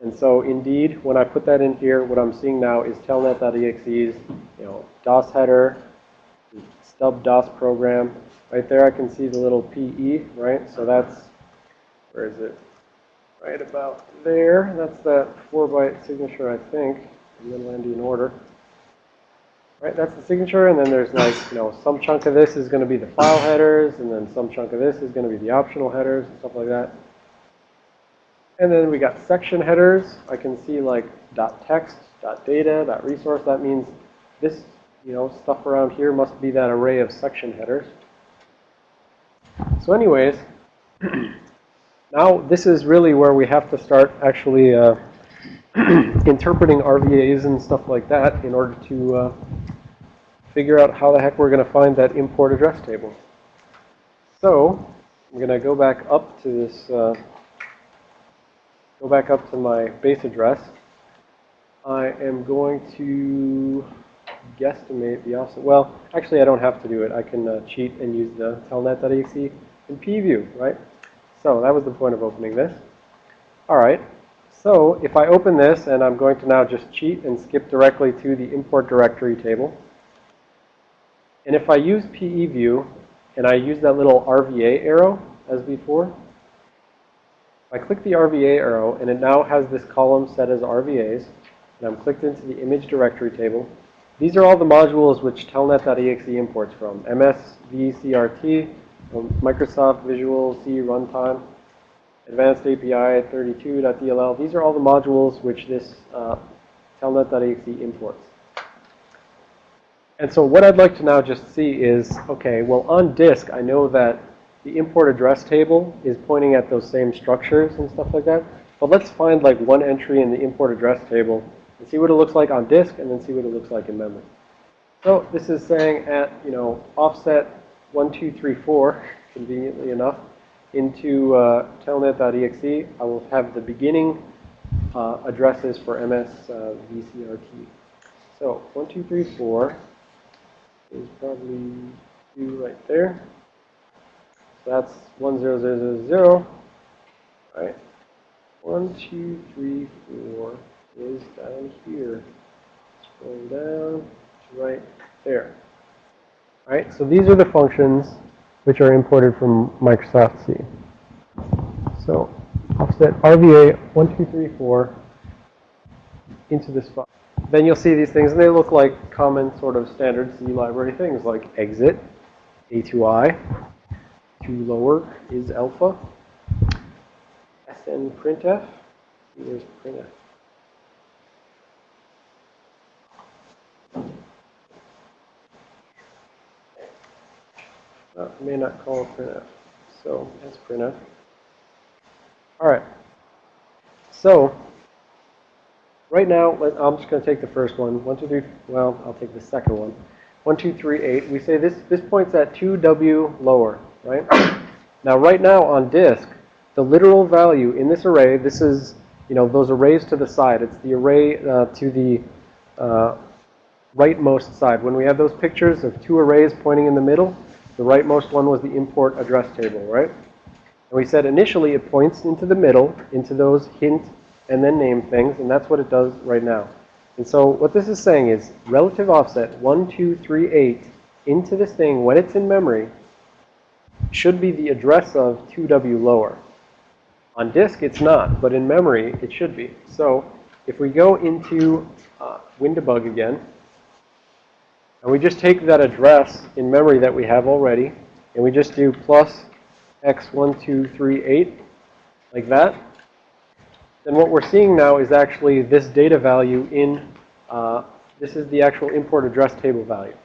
A: and so indeed, when I put that in here, what I'm seeing now is telnet.exe's, you know, DOS header, stub DOS program. Right there I can see the little PE, right? So that's, where is it? Right about there. That's that four byte signature, I think, in middle endian order. Right, that's the signature, and then there's like, you know, some chunk of this is going to be the file headers, and then some chunk of this is going to be the optional headers and stuff like that. And then we got section headers. I can see like dot .text, dot .data, dot .resource. That means this, you know, stuff around here must be that array of section headers. So anyways, now this is really where we have to start actually uh, interpreting RVAs and stuff like that in order to uh, figure out how the heck we're going to find that import address table. So I'm going to go back up to this uh, go back up to my base address. I am going to guesstimate the offset. Well, actually, I don't have to do it. I can uh, cheat and use the telnet.exe in PEview, right? So that was the point of opening this. All right. So if I open this, and I'm going to now just cheat and skip directly to the import directory table. And if I use PE view, and I use that little RVA arrow as before, I click the RVA arrow, and it now has this column set as RVAs. And I'm clicked into the image directory table. These are all the modules which telnet.exe imports from. MSVCRT, Microsoft Visual C Runtime, Advanced API 32.dll. These are all the modules which this uh, telnet.exe imports. And so what I'd like to now just see is, okay, well on disk, I know that the import address table is pointing at those same structures and stuff like that. But let's find like one entry in the import address table and see what it looks like on disk and then see what it looks like in memory. So this is saying at, you know, offset 1234, conveniently enough, into uh, telnet.exe, I will have the beginning uh, addresses for MS uh, VCRT. So 1234 is probably two right there. So that's 10000, right? One, two, three, four is down here. Scroll down to right there. All right, so these are the functions which are imported from Microsoft C. So offset RVA 1234 into this file. Then you'll see these things, and they look like common sort of standard C library things like exit, atoi, to lower is alpha, SN printf, here's printf. Uh, may not call printf, so that's printf. All right. So right now, I'm just going to take the first one. One, two, three. Well, I'll take the second one. One, two, three, eight. We say this this points at 2w lower, right? now, right now on disk, the literal value in this array. This is you know those arrays to the side. It's the array uh, to the uh, rightmost side. When we have those pictures of two arrays pointing in the middle, the rightmost one was the import address table, right? And we said initially it points into the middle, into those hint and then name things, and that's what it does right now. And so what this is saying is relative offset 1, 2, 3, 8 into this thing when it's in memory should be the address of 2W lower. On disk, it's not, but in memory, it should be. So if we go into uh, WinDbg again, and we just take that address in memory that we have already, and we just do plus x1238, like that, then what we're seeing now is actually this data value in, uh, this is the actual import address table value.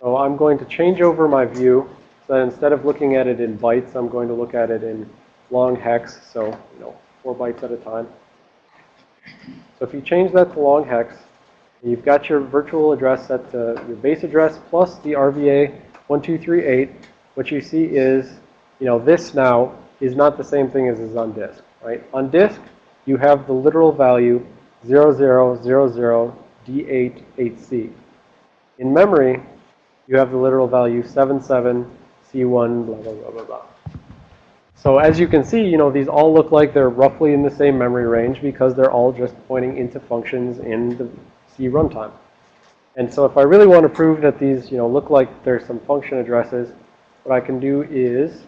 A: So I'm going to change over my view so that instead of looking at it in bytes, I'm going to look at it in long hex, so, you know, four bytes at a time. So if you change that to long hex, you've got your virtual address set to your base address plus the RVA 1238. What you see is, you know, this now is not the same thing as is on disk, right? On disk, you have the literal value 0000D88C. In memory, you have the literal value 77C1 blah, blah, blah, blah, blah. So as you can see, you know, these all look like they're roughly in the same memory range because they're all just pointing into functions in the C runtime. And so if I really want to prove that these, you know, look like there's some function addresses, what I can do is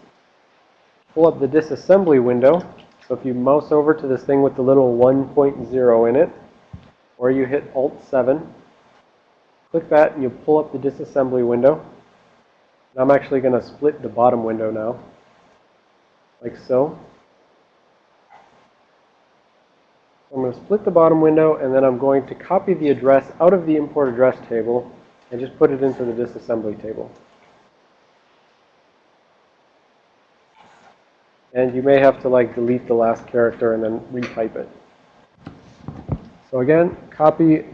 A: pull up the disassembly window. So if you mouse over to this thing with the little 1.0 in it, or you hit Alt-7, click that and you pull up the disassembly window. And I'm actually going to split the bottom window now, like so. I'm going to split the bottom window and then I'm going to copy the address out of the import address table and just put it into the disassembly table. And you may have to like delete the last character and then retype it. So again, copy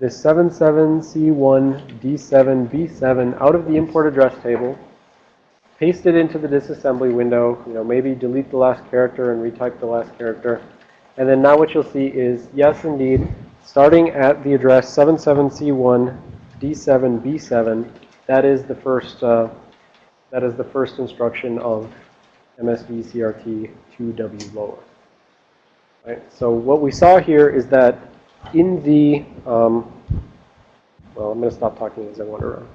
A: this 77C1D7B7 out of the import address table, paste it into the disassembly window, you know, maybe delete the last character and retype the last character. And then now what you'll see is, yes, indeed, starting at the address 77C1D7B7, that is the first, uh, that is the first instruction of MSVCRT 2W lower. Right? So what we saw here is that in the, um, well, I'm going to stop talking as I wander around.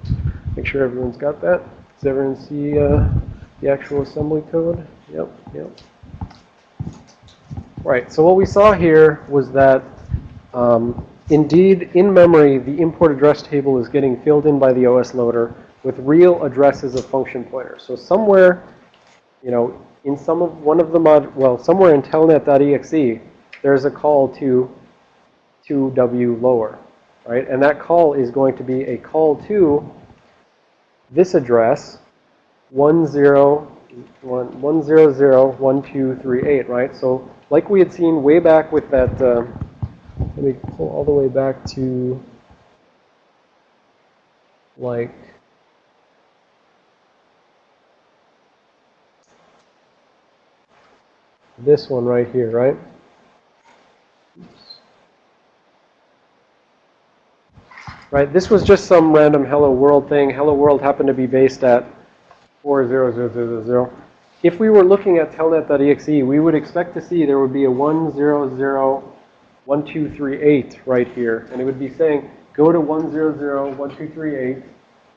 A: Make sure everyone's got that. Does everyone see uh, the actual assembly code? Yep, yep. Right, so what we saw here was that um, indeed, in memory, the import address table is getting filled in by the OS loader with real addresses of function pointers. So somewhere you know, in some of one of the mod, well, somewhere in telnet.exe, there's a call to 2w lower, right? And that call is going to be a call to this address, one, one zero zero, one two three eight, right? So like we had seen way back with that, uh, let me pull all the way back to like this one right here, right? Right, this was just some random hello world thing. Hello world happened to be based at 40000. If we were looking at telnet.exe, we would expect to see there would be a 1001238 right here. And it would be saying, go to 1001238,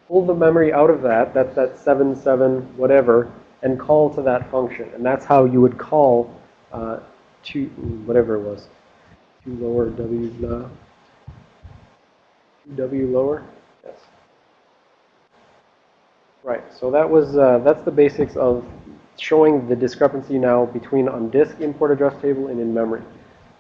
A: pull the memory out of that, that's that 77 whatever, and call to that function. And that's how you would call uh, to whatever it was. Two lower W. Two W lower? Yes. Right, so that was, uh, that's the basics of showing the discrepancy now between on disk import address table and in memory.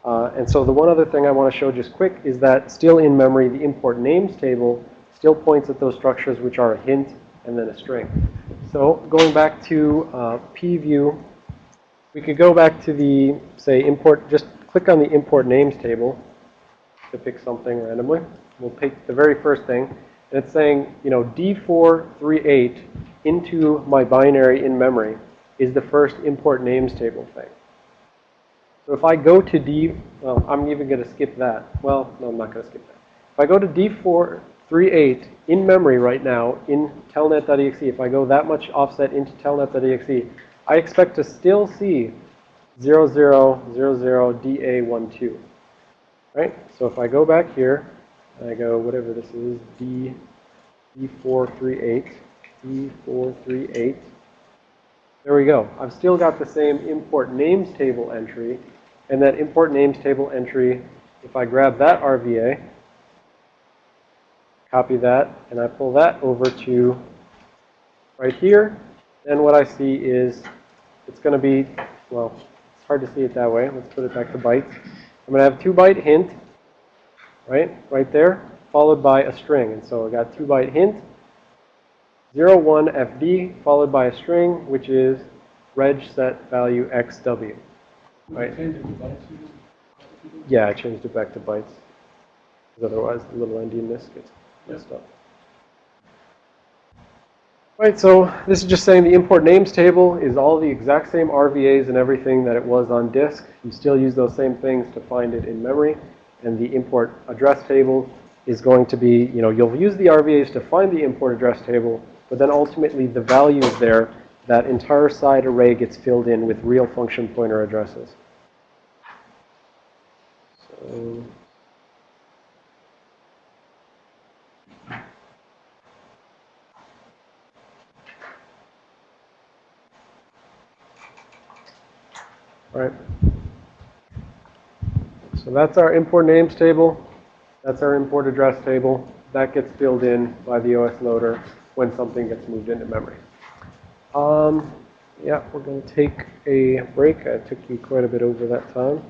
A: Uh, and so the one other thing I want to show just quick is that still in memory, the import names table still points at those structures which are a hint and then a string. So going back to uh, PEview, we could go back to the, say, import, just click on the import names table to pick something randomly. We'll pick the very first thing. And it's saying, you know, D438 into my binary in memory is the first import names table thing. So if I go to D, well, I'm even going to skip that. Well, no, I'm not going to skip that. If I go to D438 in memory right now in telnet.exe, if I go that much offset into telnet.exe, I expect to still see 0000DA12. Right? So if I go back here, and I go whatever this is, D, D438, D438, there we go. I've still got the same import names table entry. And that import names table entry, if I grab that RVA, copy that, and I pull that over to right here, then what I see is it's going to be, well, it's hard to see it that way. Let's put it back to bytes. I'm going to have two byte hint, right, right there, followed by a string. And so I got two byte hint, 01FD, followed by a string, which is reg set value XW. Right. Yeah, I changed it back to bytes. Because otherwise the little endianness gets messed up. Right, so this is just saying the import names table is all the exact same RVAs and everything that it was on disk. You still use those same things to find it in memory. And the import address table is going to be, you know, you'll use the RVAs to find the import address table, but then ultimately the values there, that entire side array gets filled in with real function pointer addresses. So, all right. So that's our import names table. That's our import address table. That gets filled in by the OS loader when something gets moved into memory. Um, yeah, we're going to take a break. I took you quite a bit over that time.